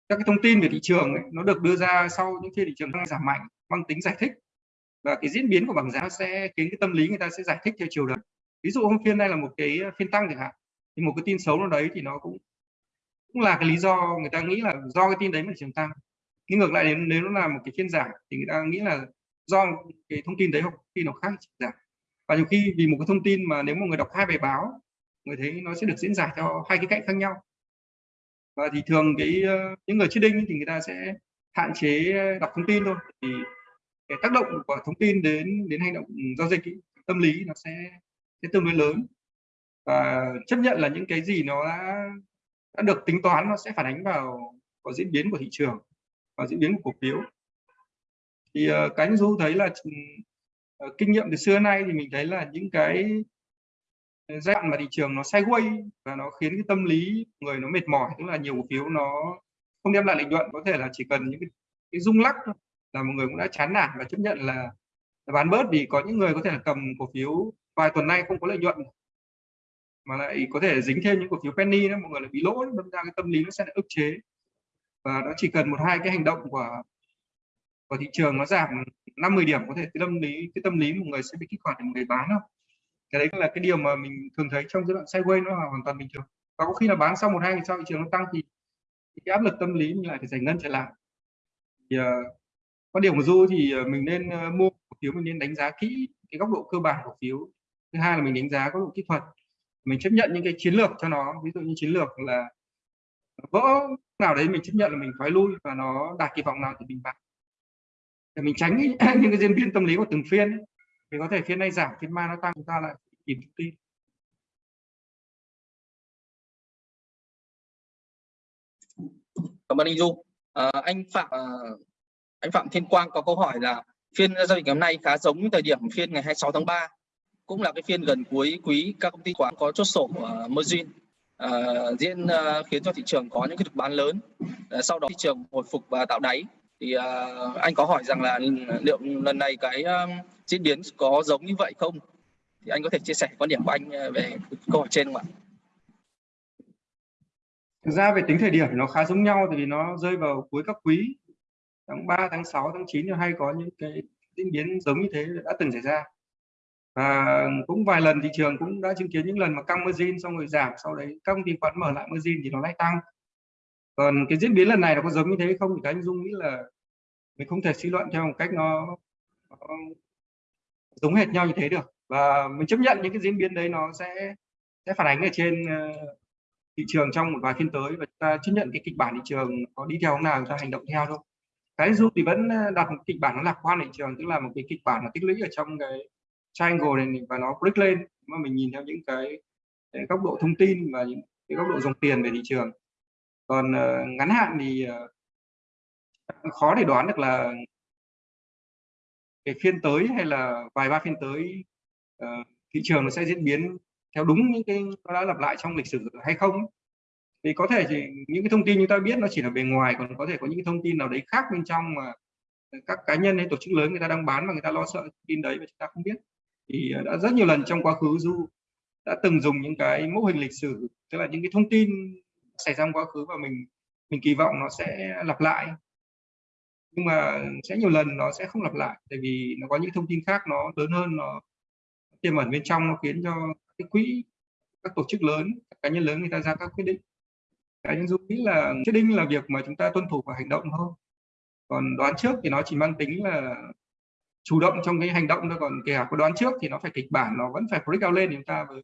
các cái thông tin về thị trường ấy, nó được đưa ra sau những khi thị trường đang giảm mạnh mang tính giải thích. Và cái diễn biến của bảng giá sẽ khiến cái tâm lý người ta sẽ giải thích theo chiều đấy ví dụ hôm phiên này là một cái phiên tăng chẳng hạn thì một cái tin xấu nào đấy thì nó cũng cũng là cái lý do người ta nghĩ là do cái tin đấy mà thị trường tăng. Nhưng ngược lại nếu, nếu nó là một cái phiên giảm thì người ta nghĩ là do cái thông tin đấy hoặc khi nó khác giảm. Và nhiều khi vì một cái thông tin mà nếu một người đọc hai bài báo người thấy nó sẽ được diễn giải theo hai cái cạnh khác nhau và thì thường cái ờ, những người trading thì người ta sẽ hạn chế ờ, đọc thông tin thôi. Thì cái tác động của thông tin đến đến hành động giao dịch ý, tâm lý nó sẽ sẽ tương đối lớn. Và chấp nhận là những cái gì nó đã đã được tính toán nó sẽ phản ánh vào vào diễn biến của thị trường và diễn biến của cổ phiếu. Thì uh, cá nhân du thấy là uh, kinh nghiệm từ xưa nay thì mình thấy là những cái giai đoạn mà thị trường nó sideways và nó khiến cái tâm lý người nó mệt mỏi tức là nhiều cổ phiếu nó không đem lại lợi nhuận có thể là chỉ cần những cái, cái rung lắc thôi là một người cũng đã chán nản và chấp nhận là, là bán bớt vì có những người có thể là cầm cổ phiếu vài tuần nay không có lợi nhuận. Mà lại có thể dính thêm những cổ phiếu penny đó mọi người lại bị lỗ đâm ra cái tâm lý nó sẽ ức chế. Và nó chỉ cần một hai cái hành động của của thị trường nó giảm 50 điểm có thể cái tâm lý cái tâm lý một người sẽ bị kích hoạt để một người bán không cái đấy là cái điều mà mình thường thấy trong giai đoạn sideways nó hoàn toàn bình thường. Và có khi là bán sau một hai ngày sau thị trường nó tăng thì cái áp lực tâm lý mình lại phải giải ngân trở lại. Thì uh, quan điểm của du thì ờ, mình nên uh, mua cổ phiếu mình nên đánh giá kỹ cái góc độ cơ bản cổ phiếu. Thứ hai là mình đánh giá góc độ kỹ thuật. Mình chấp nhận những cái chiến lược cho nó. Ví dụ như chiến lược là vỡ nào đấy mình chấp nhận là mình thoái lui và nó đạt kỳ vọng nào thì mình bán. Để mình tránh những cái diễn biến tâm lý của từng phiên ấy. thì có thể phiên này giảm phiên mai nó tăng chúng ta lại tìm thông tin. Cảm ơn anh Du à, anh Phạm à, anh Phạm Thiên Quang có câu hỏi là phiên giao dịch ngày hôm nay khá giống thời điểm phiên ngày 26 tháng 3 cũng là cái phiên gần cuối quý các công ty khoán có chốt sổ uh, margin uh, diễn uh, khiến cho thị trường có những cái được bán lớn. Uh, sau đó thị trường hồi phục và tạo đáy. Thì uh, anh có hỏi rằng là liệu lần này cái uh, diễn biến có giống như vậy không? Thì anh có thể chia sẻ quan điểm của anh ờ, về câu hỏi trên không ạ? Thực ra về tính thời điểm nó khá giống nhau thì vì nó rơi vào cuối các quý. Tháng 3, tháng 6, tháng 9 hay có những cái diễn biến giống như thế đã từng xảy ra. Và cũng vài lần thị trường cũng đã chứng kiến những lần mà căng margin xong rồi giảm sau đấy các công ty khoán mở lại margin thì nó lại tăng. Còn cái diễn biến lần này nó có giống như thế không thì anh dung nghĩ là mình không thể suy luận theo một cách nó, nó giống hệt nhau như thế được và mình chấp nhận những cái diễn biến đấy nó sẽ sẽ phản ánh ở trên ờ, thị trường trong một vài phiên tới và chúng ta chấp nhận cái kịch bản thị trường có đi theo hướng nào chúng ta hành động theo thôi. Cái dù thì vẫn ờ, đặt một kịch bản nó lạc quan thị trường tức là một cái kịch bản nó tích lũy ở trong cái triangle này và nó break lên. Mà mình nhìn theo những cái, cái góc độ thông tin và những cái góc độ dòng tiền về thị trường. Còn uh, ngắn hạn thì uh, khó để đoán được là cái phiên tới hay là vài ba phiên tới uh, thị trường nó sẽ diễn biến theo đúng những cái nó đã lặp lại trong lịch sử hay không thì có thể thì những cái thông tin chúng ta biết nó chỉ là bề ngoài còn có thể có những cái thông tin nào đấy khác bên trong mà các cá nhân hay tổ chức lớn người ta đang bán mà người ta lo sợ tin đấy mà chúng ta không biết. Thì ờ, đã rất nhiều lần trong quá khứ du đã từng dùng những cái mô hình lịch sử tức là những cái thông tin xảy ra trong quá khứ và mình mình kỳ vọng nó sẽ lặp lại. Nhưng mà sẽ nhiều lần nó sẽ không lặp lại tại vì nó có những thông tin khác nó lớn hơn nó tiềm ẩn bên trong nó khiến cho cái quỹ các tổ chức lớn các cá nhân lớn người ta ra các quyết định. Cá nhân dũng nghĩ là quyết định là việc mà chúng ta tuân thủ và hành động thôi. Còn đoán trước thì nó chỉ mang tính là chủ động trong cái hành động thôi còn kể cả có đoán trước thì nó phải kịch bản nó vẫn phải break out lên thì chúng ta mới,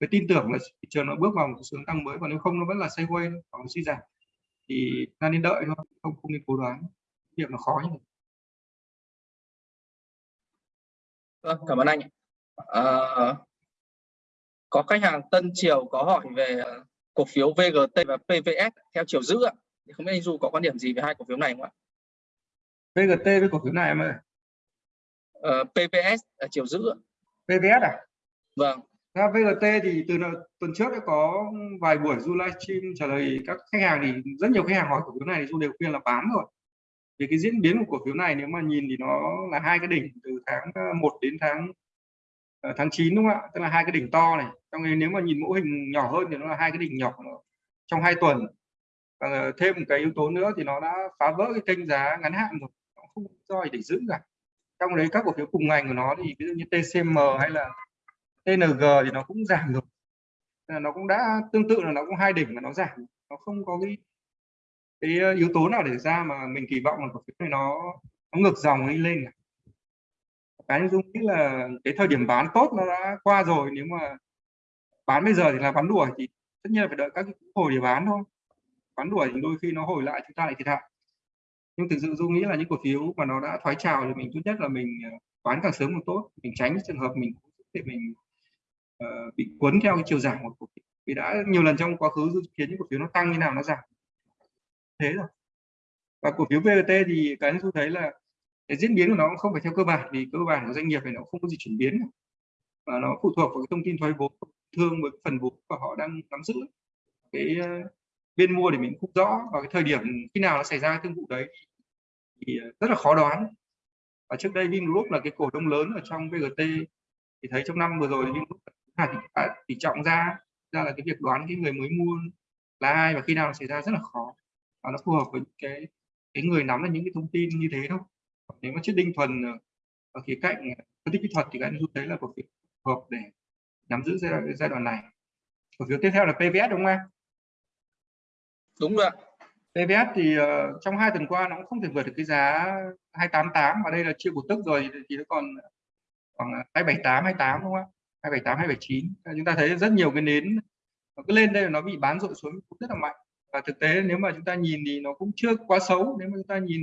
mới tin tưởng là thị trường nó bước vào một xu tăng mới còn nếu không nó vẫn là sideways hoặc suy giảm. Thì ta nên đợi thôi không không nên cố đoán. Việc nó khó như vậy Vâng, cảm ơn anh. Ờ, có khách hàng Tân Triều có hỏi về ờ, cổ phiếu VGT và PVS theo chiều giữ ạ. Thì không biết anh Du có quan điểm gì về hai cổ phiếu này không ạ? VGT với cổ phiếu này em ơi Ờ, PVS ở chiều giữ ạ. PVS à Vâng, Ra VGT thì từ tuần trước đã có vài buổi du livestream trả lời các khách hàng thì rất nhiều khách hàng hỏi cổ phiếu này thì du đều khuyên là bán rồi vì cái diễn biến của cổ phiếu này nếu mà nhìn thì nó là hai cái đỉnh từ tháng 1 đến tháng Ờ, tháng 9 đúng không ạ? Tức là hai cái đỉnh to này. Trong nếu mà nhìn mẫu hình nhỏ hơn thì nó là hai cái đỉnh nhỏ trong hai tuần. Và thêm một cái yếu tố nữa thì nó đã phá vỡ cái kênh giá ngắn hạn rồi. Nó không có do gì để giữ cả. Trong đấy các cổ phiếu cùng ngành của nó thì ví dụ như TCM hay là TNG thì nó cũng giảm rồi. Nó cũng đã, tương tự là nó cũng hai đỉnh mà nó giảm. Nó không có cái cái ờ, yếu tố nào để ra mà mình kỳ vọng là cổ phiếu này nó nó ngược dòng đi lên cả cái dung nghĩ là cái thời điểm bán tốt nó đã qua rồi nếu mà bán bây giờ thì là bán đuổi thì tất nhiên là phải đợi các cái hồi để bán thôi. Bán đuổi thì đôi khi nó hồi lại chúng ta lại thiệt hại. Nhưng thực sự dung nghĩ là những cổ phiếu mà nó đã thoái trào thì mình tốt nhất là mình ờ, bán càng sớm càng tốt. Mình tránh trường hợp mình để mình uh, bị cuốn theo cái chiều giảm của cổ phiếu. Vì đã nhiều lần trong quá khứ dự kiến những cổ phiếu nó tăng như nào nó giảm. Thế rồi. Và cổ phiếu VGT thì cái tôi thấy là cái diễn biến của nó không phải theo cơ bản, vì cơ bản của doanh nghiệp này nó không có gì chuyển biến và nó phụ thuộc vào cái thông tin thoái vốn, thương với phần vốn và họ đang nắm giữ. Cái ờ, bên mua thì mình cũng rõ, và cái thời điểm khi nào nó xảy ra thương vụ đấy thì ờ, rất là khó đoán. Và trước đây Vingroup là cái cổ đông lớn ở trong VGT thì thấy trong năm vừa rồi Vingroup đã tỷ à, trọng ra ra là cái việc đoán cái người mới mua là ai và khi nào nó xảy ra rất là khó. Và nó phù hợp với cái cái người nắm là những cái thông tin như thế thôi nếu mà chết đinh thuần ờ, ở khía cạnh phân tích kỹ thuật thì các anh rút thấy là cổ phiếu hợp để nắm giữ giai đoạn, giai đoạn này. Cổ phiếu tiếp theo là PVS đúng không em? Đúng rồi. PVS thì uh, trong hai tuần qua nó cũng không thể vượt được cái giá 288 và đây là chia cổ tức rồi thì nó còn khoảng 278 28 đúng không ạ? 278 279 chúng ta thấy rất nhiều cái nến nó cứ lên đây nó bị bán rội xuống cũng rất là mạnh. Và thực tế nếu mà chúng ta nhìn thì nó cũng chưa quá xấu nếu mà chúng ta nhìn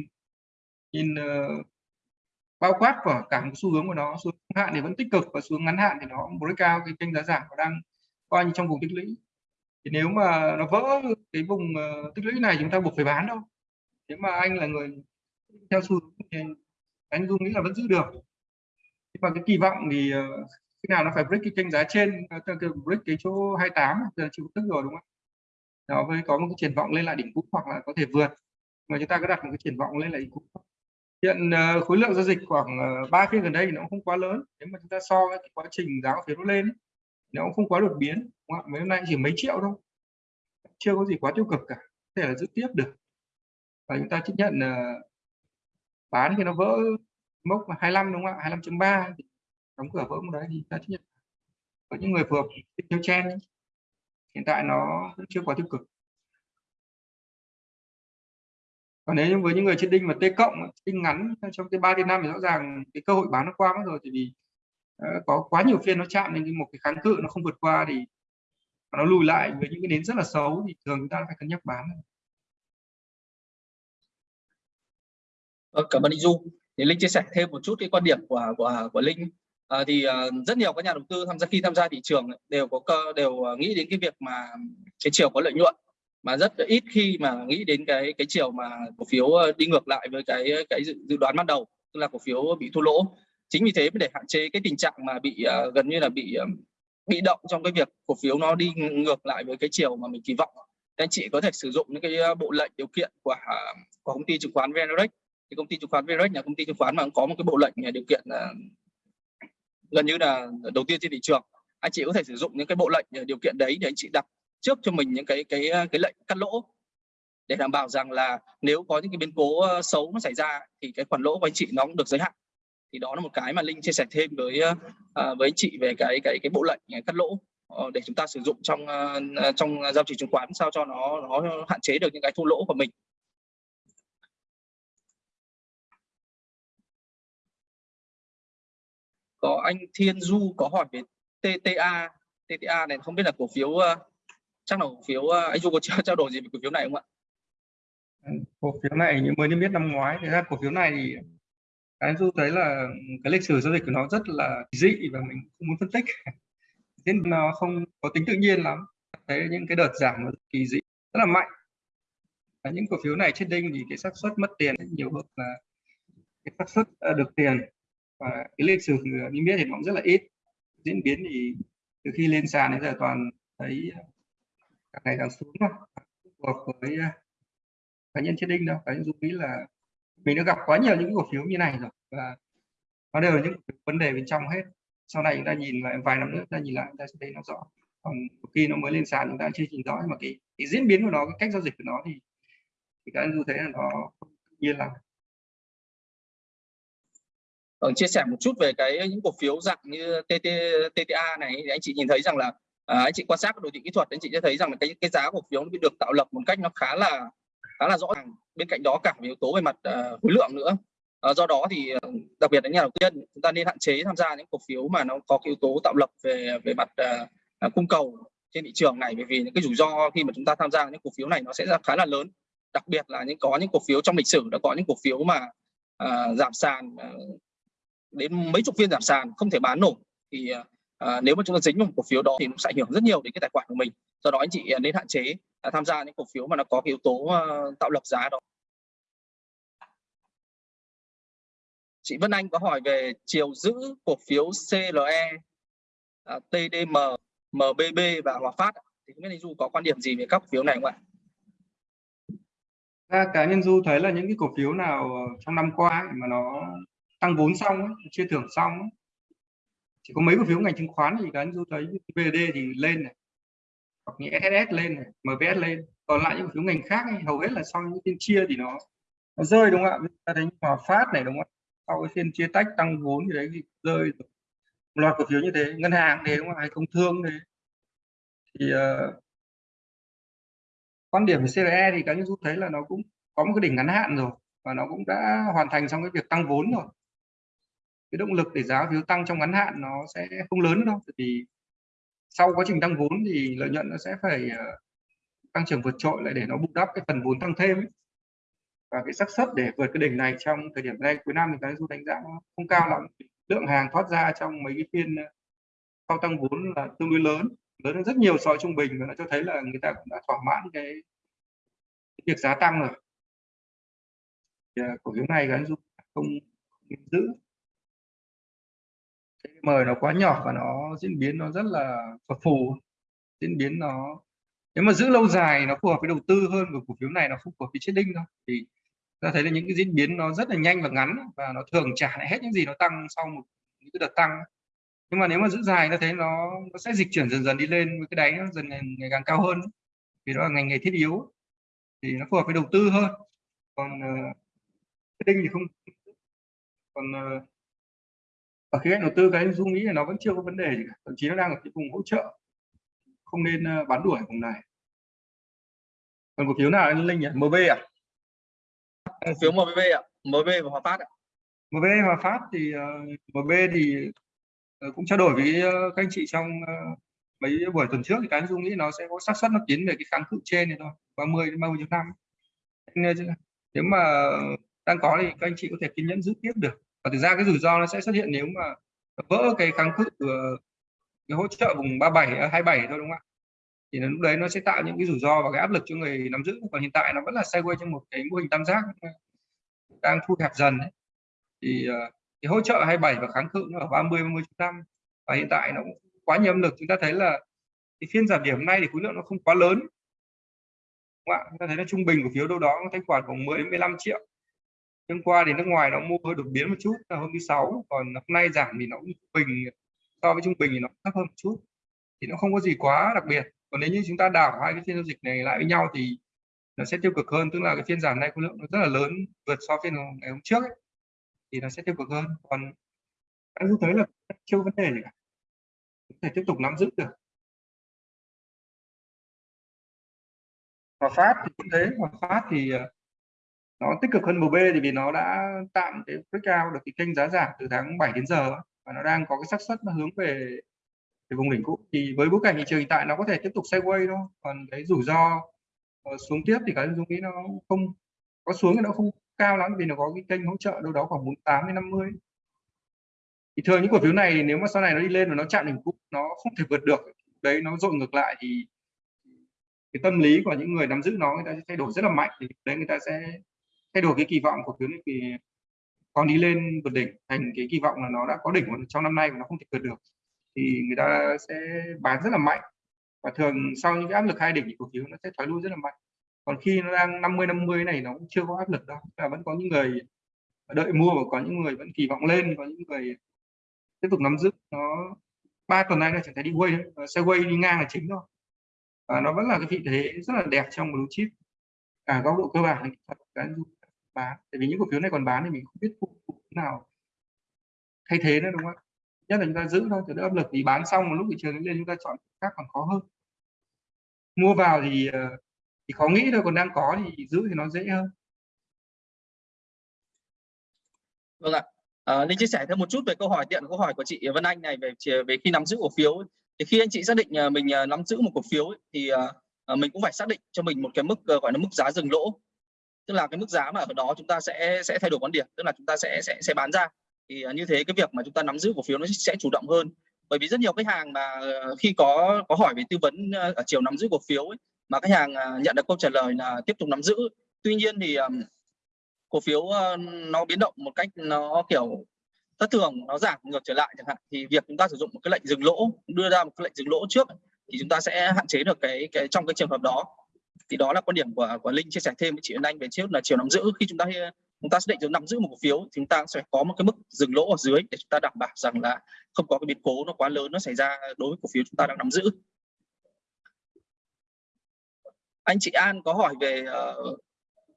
nhìn uh, bao quát của cả một xu hướng của nó xuống hạn thì vẫn tích cực và xuống ngắn hạn thì nó break cao cái kênh giá giảm và đang coi như trong vùng tích lũy. Thì nếu mà nó vỡ cái vùng uh, tích lũy này chúng ta buộc phải bán đâu nếu mà anh là người theo xu hướng thì anh dung nghĩ là vẫn giữ được. Nhưng mà cái kỳ vọng thì uh, khi nào nó phải break cái kênh giá trên break cái chỗ 28 giờ chịu tức rồi đúng không nó mới có một cái triển vọng lên lại đỉnh cũ hoặc là có thể vượt. Mà chúng ta có đặt một cái triển vọng lên lại đỉnh cũ hiện uh, khối lượng giao dịch khoảng ờ, ba phiên gần đây thì nó cũng không quá lớn. Nếu mà chúng ta so với cái quá trình giá cổ phiếu nó lên nó cũng không quá đột biến đúng không? mấy hôm nay chỉ mấy triệu thôi. Chưa có gì quá tiêu cực cả có thể là giữ tiếp được. Và chúng ta chấp nhận uh, bán khi nó vỡ mốc 25 đúng không ạ? 25.3 đóng cửa vỡ một đấy thì ta chấp nhận. Có những người phù hợp theo chen hiện tại nó chưa quá tiêu cực. Còn nếu như với những người trên đinh mà t cộng đinh ngắn trong cái ba đến năm thì rõ ràng cái cơ hội bán nó qua mất rồi thì vì uh, có quá nhiều phiên nó chạm nên một cái kháng cự nó không vượt qua thì nó lùi lại với những cái nến rất là xấu thì thường chúng ta phải cân nhắc bán vâng, cảm ơn anh Du. Thì Linh chia sẻ thêm một chút cái quan điểm của của của Linh. À, thì uh, rất nhiều các nhà đầu tư tham gia khi tham gia thị trường đều có cơ đều ờ, nghĩ đến cái việc mà cái chiều có lợi nhuận mà rất ít khi mà nghĩ đến cái cái chiều mà cổ phiếu ờ, đi ngược lại với cái cái dự, dự đoán ban đầu tức là cổ phiếu bị thua lỗ. Chính vì thế để hạn chế cái tình trạng mà bị uh, gần như là bị uh, bị động trong cái việc cổ phiếu nó đi ngược lại với cái chiều mà mình kỳ vọng. Anh chị có thể sử dụng những cái bộ lệnh điều kiện của của công ty chứng khoán VNREX thì công ty chứng khoán VNREX là công ty chứng khoán mà có một cái bộ lệnh điều kiện là gần như là đầu tiên trên thị trường. Anh chị có thể sử dụng những cái bộ lệnh điều kiện đấy để anh chị đặt trước cho mình những cái cái ờ, cái lệnh cắt lỗ. Để đảm bảo rằng là nếu có những cái biến cố ờ, xấu nó xảy ra thì cái khoản lỗ của anh chị nó cũng được giới hạn. Thì đó là một cái mà linh chia sẻ thêm với ờ, với anh chị về cái cái cái bộ lệnh cắt lỗ để chúng ta sử dụng trong trong giao dịch chứng khoán sao cho nó nó hạn chế được những cái thua lỗ của mình. Có anh Thiên Du có hỏi về TTA TTA này không biết là cổ phiếu chắc là cổ phiếu ờ, anh Du có trao đổi gì về cổ phiếu này không ạ? Ừ, cổ phiếu này như mới niêm yết năm ngoái, thì ra cổ phiếu này thì anh du thấy là cái lịch sử giao dịch của nó rất là dị và mình không muốn phân tích. Nên nó không có tính tự nhiên lắm. Thấy những cái đợt giảm nó kỳ dị rất là mạnh. Và những cổ phiếu này trên đinh thì cái xác suất mất tiền nhiều hơn là cái xác suất ờ, được tiền. Và cái lịch sử niêm yết thì nó cũng rất là ít. Diễn biến thì từ khi lên sàn đến giờ toàn thấy càng ngày càng xuống thôi. Phù hợp với à, cá nhân trên đinh đâu. Cá nhân dung nghĩ là mình đã gặp quá nhiều những cổ phiếu như này rồi và nó đều là những vấn đề bên trong hết. Sau này chúng ta nhìn lại vài năm nữa chúng ta nhìn lại chúng ta sẽ thấy nó rõ. Còn khi nó mới lên sàn chúng ta chưa nhìn rõ. Nhưng mà cái, cái diễn biến của nó cái cách giao dịch của nó thì thì các anh du thấy là nó nhiên là Vâng, chia sẻ một chút về cái những cổ phiếu dạng như TT, TTA này. Thì anh chị nhìn thấy rằng là à, anh chị quan sát đồ thị kỹ thuật anh chị sẽ thấy rằng là cái cái giá cổ phiếu nó bị được tạo lập một cách nó khá là khá là rõ ràng. Bên cạnh đó cả về yếu tố về mặt uh, khối lượng nữa. Uh, do đó thì đặc biệt là nhà đầu tiên chúng ta nên hạn chế tham gia những cổ phiếu mà nó có cái yếu tố tạo lập về về mặt uh, cung cầu trên thị trường này. Bởi vì những cái rủi ro khi mà chúng ta tham gia những cổ phiếu này nó sẽ khá là lớn. Đặc biệt là những có những cổ phiếu trong lịch sử đã có những cổ phiếu mà uh, giảm sàn uh, đến mấy chục phiên giảm sàn không thể bán nổi. Thì uh, Ờ, nếu mà chúng ta dính vào một cổ phiếu đó thì nó sẽ ảnh hưởng rất nhiều đến cái tài khoản của mình do đó anh chị ờ, nên hạn chế à, tham gia những cổ phiếu mà nó có cái yếu tố uh, tạo lập giá đó chị Vân Anh có hỏi về chiều giữ cổ phiếu CLE à, TDM MBB và Hòa Phát thì không biết anh Du có quan điểm gì về các cổ phiếu này không ạ? Ra cá nhân Du thấy là những cái cổ phiếu nào trong năm qua mà nó tăng vốn xong ấy, chia thưởng xong ấy chỉ có mấy cổ phiếu ngành chứng khoán thì cá nhân Du thấy VD thì lên này hoặc như SSS lên này MVS lên. Còn lại những cổ phiếu ngành khác ấy, hầu hết là sau những phiên chia thì nó nó rơi đúng không ạ? Ta thấy Hòa Phát này đúng không ạ? Sau cái phiên chia tách tăng vốn thì đấy thì rơi một loạt cổ phiếu như thế ngân hàng thế đúng không hay công thương thế. Thì uh, quan điểm về CRE thì cá nhân du thấy là nó cũng có một cái đỉnh ngắn hạn rồi và nó cũng đã hoàn thành xong cái việc tăng vốn rồi cái động lực để giá phiếu tăng trong ngắn hạn nó sẽ không lớn đâu vì sau quá trình tăng vốn thì lợi nhuận nó sẽ phải ờ, tăng trưởng vượt trội lại để nó bù đắp cái phần vốn tăng thêm ấy. và cái xác suất để vượt cái đỉnh này trong thời điểm này cuối năm thì cái du đánh giá nó không cao lắm. Lượng hàng thoát ra trong mấy cái phiên ờ, sau tăng vốn là tương đối lớn lớn hơn rất nhiều so với trung bình và nó cho thấy là người ta cũng đã thỏa mãn cái, cái việc giá tăng rồi. Thì, ờ, cổ phiếu này cái du không, không giữ mời nó quá nhỏ và nó diễn biến nó rất là phập phù. Diễn biến nó nếu mà giữ lâu dài nó phù hợp với đầu tư hơn của cổ phiếu này nó không phù hợp với chết đinh thôi thì ta thấy là những cái diễn biến nó rất là nhanh và ngắn và nó thường trả lại hết những gì nó tăng sau một những cái đợt tăng. Nhưng mà nếu mà giữ dài ta thấy nó nó sẽ dịch chuyển dần dần đi lên với cái đáy nó dần ngày, ngày càng cao hơn. Vì đó là ngành nghề thiết yếu thì nó phù hợp với đầu tư hơn. Còn ờ, uh, đinh thì không. Còn uh, ở khía cạnh đầu tư cái anh dung nghĩ là nó vẫn chưa có vấn đề gì cả thậm chí nó đang ở cái vùng hỗ trợ. Không nên uh, bán đuổi vùng này. Còn cổ phiếu nào anh linh nhỉ? Mb à? Cổ phiếu mb ạ mb và hòa phát ạ. Mb hòa phát thì uh, mb thì uh, cũng trao đổi với uh, các anh chị trong uh, mấy buổi tuần trước thì cái anh dung nghĩ nó sẽ có xác suất nó tiến về cái kháng cự trên này thôi 30 đến 30 năm nếu mà đang có thì các anh chị có thể kiên nhẫn giữ tiếp được và thực ra cái rủi ro nó sẽ xuất hiện nếu mà vỡ cái kháng cự ờ, cái hỗ trợ vùng 37 27 à, thôi, đúng không ạ? Thì lúc đấy nó sẽ tạo những cái rủi ro và cái áp lực cho người nắm giữ. Còn hiện tại nó vẫn là sideways trong một cái mô hình tam giác ờ, đang thu hẹp dần ấy. thì ờ, cái hỗ trợ 27 và kháng cự nó ở 30 30 năm và hiện tại nó cũng quá nhiều âm lực. Chúng ta thấy là cái phiên giảm điểm hôm nay thì khối lượng nó không quá lớn. Đúng không ạ? Chúng ta thấy là trung bình của phiếu đâu đó thanh khoản khoảng 10 đến 15 triệu hôm qua thì nước ngoài nó mua hơi đột biến một chút là hôm thứ sáu. Còn hôm nay giảm thì nó cũng bình so với trung bình thì nó thấp hơn một chút. Thì nó không có gì quá đặc biệt. Còn nếu như chúng ta đảo hai cái phiên giao dịch này lại với nhau thì nó sẽ tiêu cực hơn tức là cái phiên giảm này khối lượng nó rất là lớn vượt so với phiên ngày hôm trước ấy, thì nó sẽ tiêu cực hơn. Còn anh thấy là chưa vấn đề gì cả. Có thể tiếp tục nắm giữ được. Hòa Phát thì cũng thế Hòa Phát thì ờ, nó tích cực hơn MB thì vì nó đã tạm cái breakout được cái kênh giá giảm từ tháng 7 đến giờ và nó đang có cái xác suất nó hướng về cái vùng đỉnh cũ. Thì với bối cảnh thị trường hiện tại nó có thể tiếp tục sideways thôi, còn cái rủi ro ờ, xuống tiếp thì cái dung nghĩ nó không, có xuống thì nó không cao lắm vì nó có cái kênh hỗ trợ đâu đó khoảng 48 đến 50 thì thường những cổ phiếu này nếu mà sau này nó đi lên và nó chạm đỉnh cũ, nó không thể vượt được, đấy, nó dội ngược lại thì cái tâm lý của những người nắm giữ nó, người ta sẽ thay đổi rất là mạnh thì đấy, người ta sẽ thay đổi cái kỳ vọng của cổ phiếu này thì còn đi lên vượt đỉnh thành cái kỳ vọng là nó đã có đỉnh trong năm nay mà nó không thể vượt được, thì người ta sẽ bán rất là mạnh. Và thường sau những cái áp lực hai đỉnh thì cổ phiếu nó sẽ thoái lui rất là mạnh. Còn khi nó đang 50 50 này nó cũng chưa có áp lực đâu là vẫn có những người đợi mua và có những người vẫn kỳ vọng lên, có những người tiếp tục nắm giữ. Nó ba tuần nay là chẳng thấy đi quay xe quay đi ngang là chính thôi và nó vẫn là cái vị thế rất là đẹp trong blue chip, cả góc độ cơ bản cái bán. Tại vì những cổ phiếu này còn bán thì mình không biết cụ nào thay thế nữa đúng không nhất là chúng ta giữ thôi cho đỡ áp lực thì bán xong một lúc thị trường lên chúng ta chọn khác còn khó hơn. Mua vào thì ờ, thì khó nghĩ thôi còn đang có thì giữ thì nó dễ hơn. Vâng ạ. À, linh chia sẻ thêm một chút về câu hỏi tiện câu hỏi của chị Vân Anh này về về khi nắm giữ cổ phiếu thì khi anh chị xác định ờ, mình nắm giữ một cổ phiếu thì mình cũng phải xác định cho mình một cái mức gọi là mức giá dừng lỗ tức là cái mức giá mà ở đó chúng ta sẽ sẽ thay đổi quan điểm tức là chúng ta sẽ sẽ sẽ bán ra. Thì à, như thế cái việc mà chúng ta nắm giữ cổ phiếu nó sẽ chủ động hơn. Bởi vì rất nhiều khách hàng mà ờ, khi có có hỏi về tư vấn ờ, ở chiều nắm giữ cổ phiếu ấy, mà khách hàng à, nhận được câu trả lời là tiếp tục nắm giữ. Tuy nhiên thì cổ phiếu ờ, nó biến động một cách nó kiểu thất thường nó giảm ngược trở lại chẳng hạn. Thì việc chúng ta sử dụng một cái lệnh dừng lỗ đưa ra một cái lệnh dừng lỗ trước thì chúng ta sẽ hạn chế được cái cái trong cái trường hợp đó thì đó là quan điểm của của linh chia sẻ thêm với chị Anh về trước là chiều nắm giữ khi chúng ta chúng ta xác định nắm giữ một cổ phiếu thì chúng ta sẽ có một cái mức dừng lỗ ở dưới để chúng ta đảm bảo rằng là không có cái biến cố nó quá lớn nó xảy ra đối với cổ phiếu chúng ta đang nắm giữ. Anh chị An có hỏi về uh,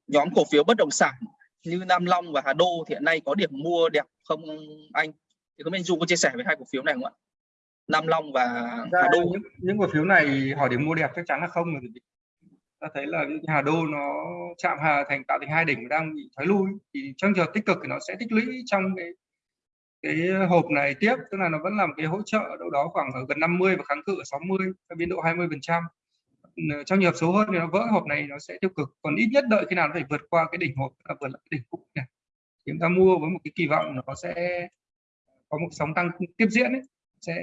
nhóm cổ phiếu bất động sản như Nam Long và Hà Đô thì hiện nay có điểm mua đẹp không anh? Thì có anh Du có chia sẻ với hai cổ phiếu này không ạ? Nam Long và Hà Đô. những, những cổ phiếu này hỏi điểm mua đẹp chắc chắn là không rồi ta thấy là Hà Đô nó chạm Hà thành tạo thành hai đỉnh đang bị thoái lui. Thì trong trường tích cực thì nó sẽ tích lũy trong cái cái hộp này tiếp. Tức là nó vẫn làm cái hỗ trợ đâu đó khoảng ở gần 50 và kháng cự ở 60 biên độ 20 phần trăm. Ờ, trong nhiều số hơn thì nó vỡ hộp này nó sẽ tiêu cực. Còn ít nhất đợi khi nào nó phải vượt qua cái đỉnh hộp là vượt lại cái đỉnh cũ này. Chúng ta mua với một cái kỳ vọng nó sẽ có một sóng tăng tiếp diễn ấy, sẽ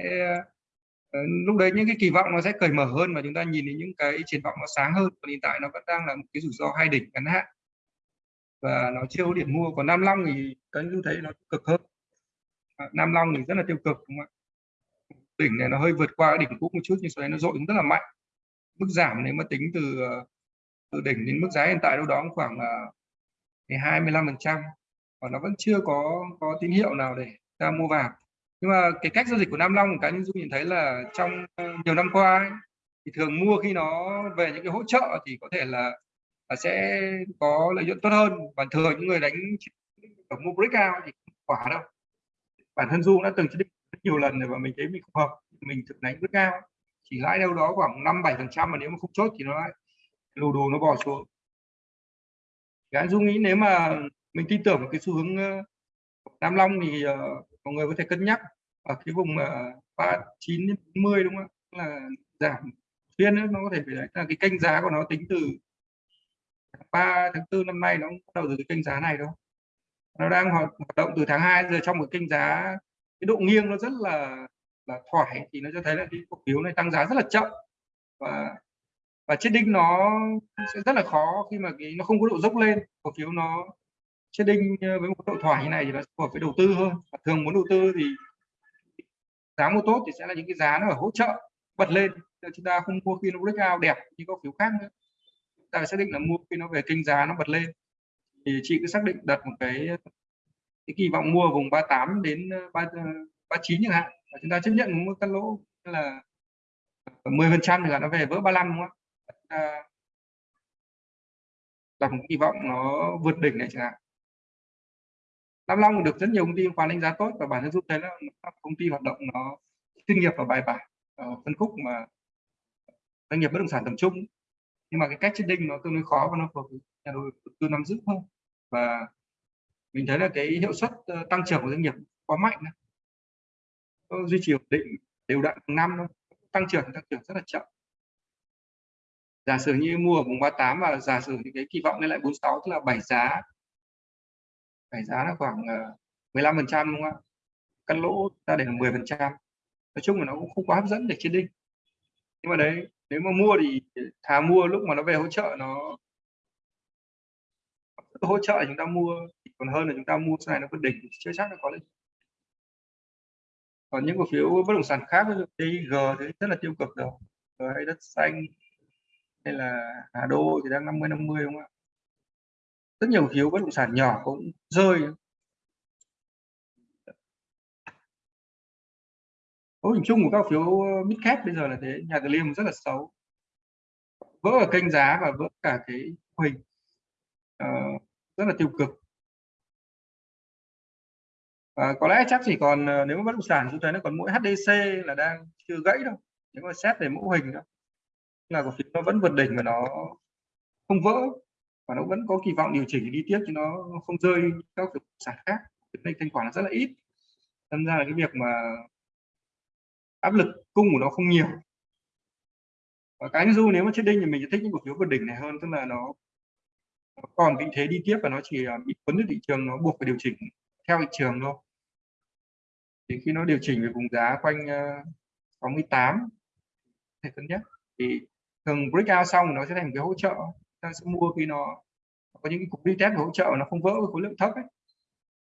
Ờ, lúc đấy những cái kỳ vọng nó sẽ cởi mở hơn và chúng ta nhìn thấy những cái triển vọng nó sáng hơn. Còn hiện tại nó vẫn đang là một cái rủi ro hai đỉnh ngắn hạn. Và nó chưa có điểm mua. Còn Nam Long thì các anh thấy nó cực hơn. Ờ, Nam Long thì rất là tiêu cực, đúng không ạ? Đỉnh này nó hơi vượt qua đỉnh cũ một chút nhưng sau đấy nó dội rất là mạnh. Mức giảm nếu mà tính từ ờ, từ đỉnh đến mức giá hiện tại đâu đó khoảng là 25 phần trăm. Và nó vẫn chưa có có tín hiệu nào để ta mua vào nhưng mà cái cách giao dịch của Nam Long cá nhân dung nhìn thấy là trong ờ, nhiều năm qua ấy, thì thường mua khi nó về những cái hỗ trợ thì có thể là, là sẽ có lợi nhuận tốt hơn. Và thường những người đánh ở mua breakout thì không quả đâu. Bản thân Dung đã từng chỉ định nhiều lần rồi và mình thấy mình không hợp. Mình thực đánh breakout chỉ lãi đâu đó khoảng năm bảy phần trăm mà nếu mà không chốt thì nó lại lù đồ nó bỏ xuống. Cá dung nghĩ nếu mà mình tin tưởng cái xu hướng ờ, Nam Long thì uh, mọi người có thể cân nhắc. Ở cái vùng ờ, ba chín đến mươi đúng không ạ? Là giảm phiên nó có thể phải là cái kênh giá của nó tính từ 3 tháng 4 năm nay nó bắt đầu từ cái kênh giá này đâu nó đang hoạt động từ tháng 2 giờ trong một kênh giá, cái độ nghiêng nó rất là là thoải thì nó cho thấy là cái cổ phiếu này tăng giá rất là chậm. Và và chết đích nó sẽ rất là khó khi mà cái, nó không có độ dốc lên. Cổ phiếu nó trading ờ, với một độ thoải như này thì nó phù hợp với đầu tư hơn và thường muốn đầu tư thì giá mua tốt thì sẽ là những cái giá nó ở hỗ trợ, bật lên. Chúng ta không mua khi nó breakout đẹp như cổ phiếu khác nữa. Ta phải xác định là mua khi nó về kênh giá nó bật lên. Thì chị cứ xác định đặt một cái cái kỳ vọng mua vùng 38 đến ờ, 3 39 ờ, chẳng hạn. Và chúng ta chấp nhận một cắt lỗ là 10 phần trăm thì là nó về vỡ 35 đúng không ạ? Đặt một kỳ vọng nó vượt đỉnh này chẳng hạn. Nam Long được rất nhiều công ty khoán đánh giá tốt và bản thân giúp thấy là công ty hoạt động nó chuyên nghiệp và bài bản ở phân khúc mà doanh nghiệp bất động sản tầm trung. Nhưng mà cái cách trading nó tương đối khó và nó phù nhà đầu tư nắm giữ hơn. Và mình thấy là cái hiệu suất ờ, tăng trưởng của doanh nghiệp quá mạnh duy trì ổn định, đều đặn năm tăng trưởng tăng trưởng rất là chậm. Giả sử như mua ở vùng 38 và giả sử những cái kỳ vọng lên lại 46 tức là bảy giá phải giá là khoảng ờ, 15 phần trăm đúng không ạ? Cắt lỗ ta để là 10 phần trăm. Nói chung là nó cũng không quá hấp dẫn để chiến đinh nhưng mà đấy, nếu mà mua thì thà mua lúc mà nó về hỗ trợ nó, hỗ trợ chúng ta mua, còn hơn là chúng ta mua sau này nó vượt đỉnh, chưa chắc nó có lên. Còn những cổ phiếu bất động sản khác, ví dụ DIG thì rất là tiêu cực rồi. Rồi hay đất xanh, hay là Hà Đô thì đang 50 50 đúng không ạ? Rất nhiều phiếu bất động sản nhỏ cũng rơi. Cấu hình chung của các phiếu ờ, mid cap bây giờ là thế nhà Liêm rất là xấu. Vỡ ở kênh giá và vỡ cả cái hình uh, ờ, rất là tiêu cực. Và có lẽ chắc chỉ còn ờ, nếu mà bất động sản chúng ta nó còn mỗi HDC là đang chưa gãy đâu. Nếu mà xét về mẫu hình đó là cổ phiếu nó vẫn vượt đỉnh và nó không vỡ và nó vẫn có kỳ vọng điều chỉnh đi tiếp chứ nó không rơi các bất sản khác. Nên thanh khoản là rất là ít. Tham ra là cái việc mà áp lực cung của nó không nhiều. Và cái du nếu mà chết đinh thì mình sẽ thích những cổ phiếu vượt đỉnh này hơn tức là nó, nó còn vị thế đi tiếp và nó chỉ à, bị cuốn được thị trường nó buộc phải điều chỉnh theo thị trường thôi. Thì khi nó điều chỉnh về vùng giá quanh à, 68 thì cân nhắc. Thì thường breakout xong nó sẽ thành cái hỗ trợ ta sẽ mua khi nó có những cái cục đi test hỗ trợ nó không vỡ với khối lượng thấp ấy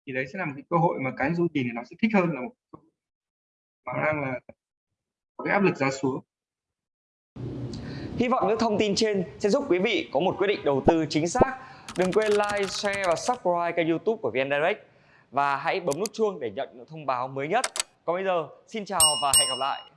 thì đấy sẽ là một cái cơ hội mà cái du nhìn thì nó sẽ thích hơn là một mà đang là có cái áp lực giá xuống Hy vọng những thông tin trên sẽ giúp quý vị có một quyết định đầu tư chính xác. Đừng quên like, share và subscribe kênh youtube của VN Direct và hãy bấm nút chuông để nhận những thông báo mới nhất. Còn bây giờ, xin chào và hẹn gặp lại.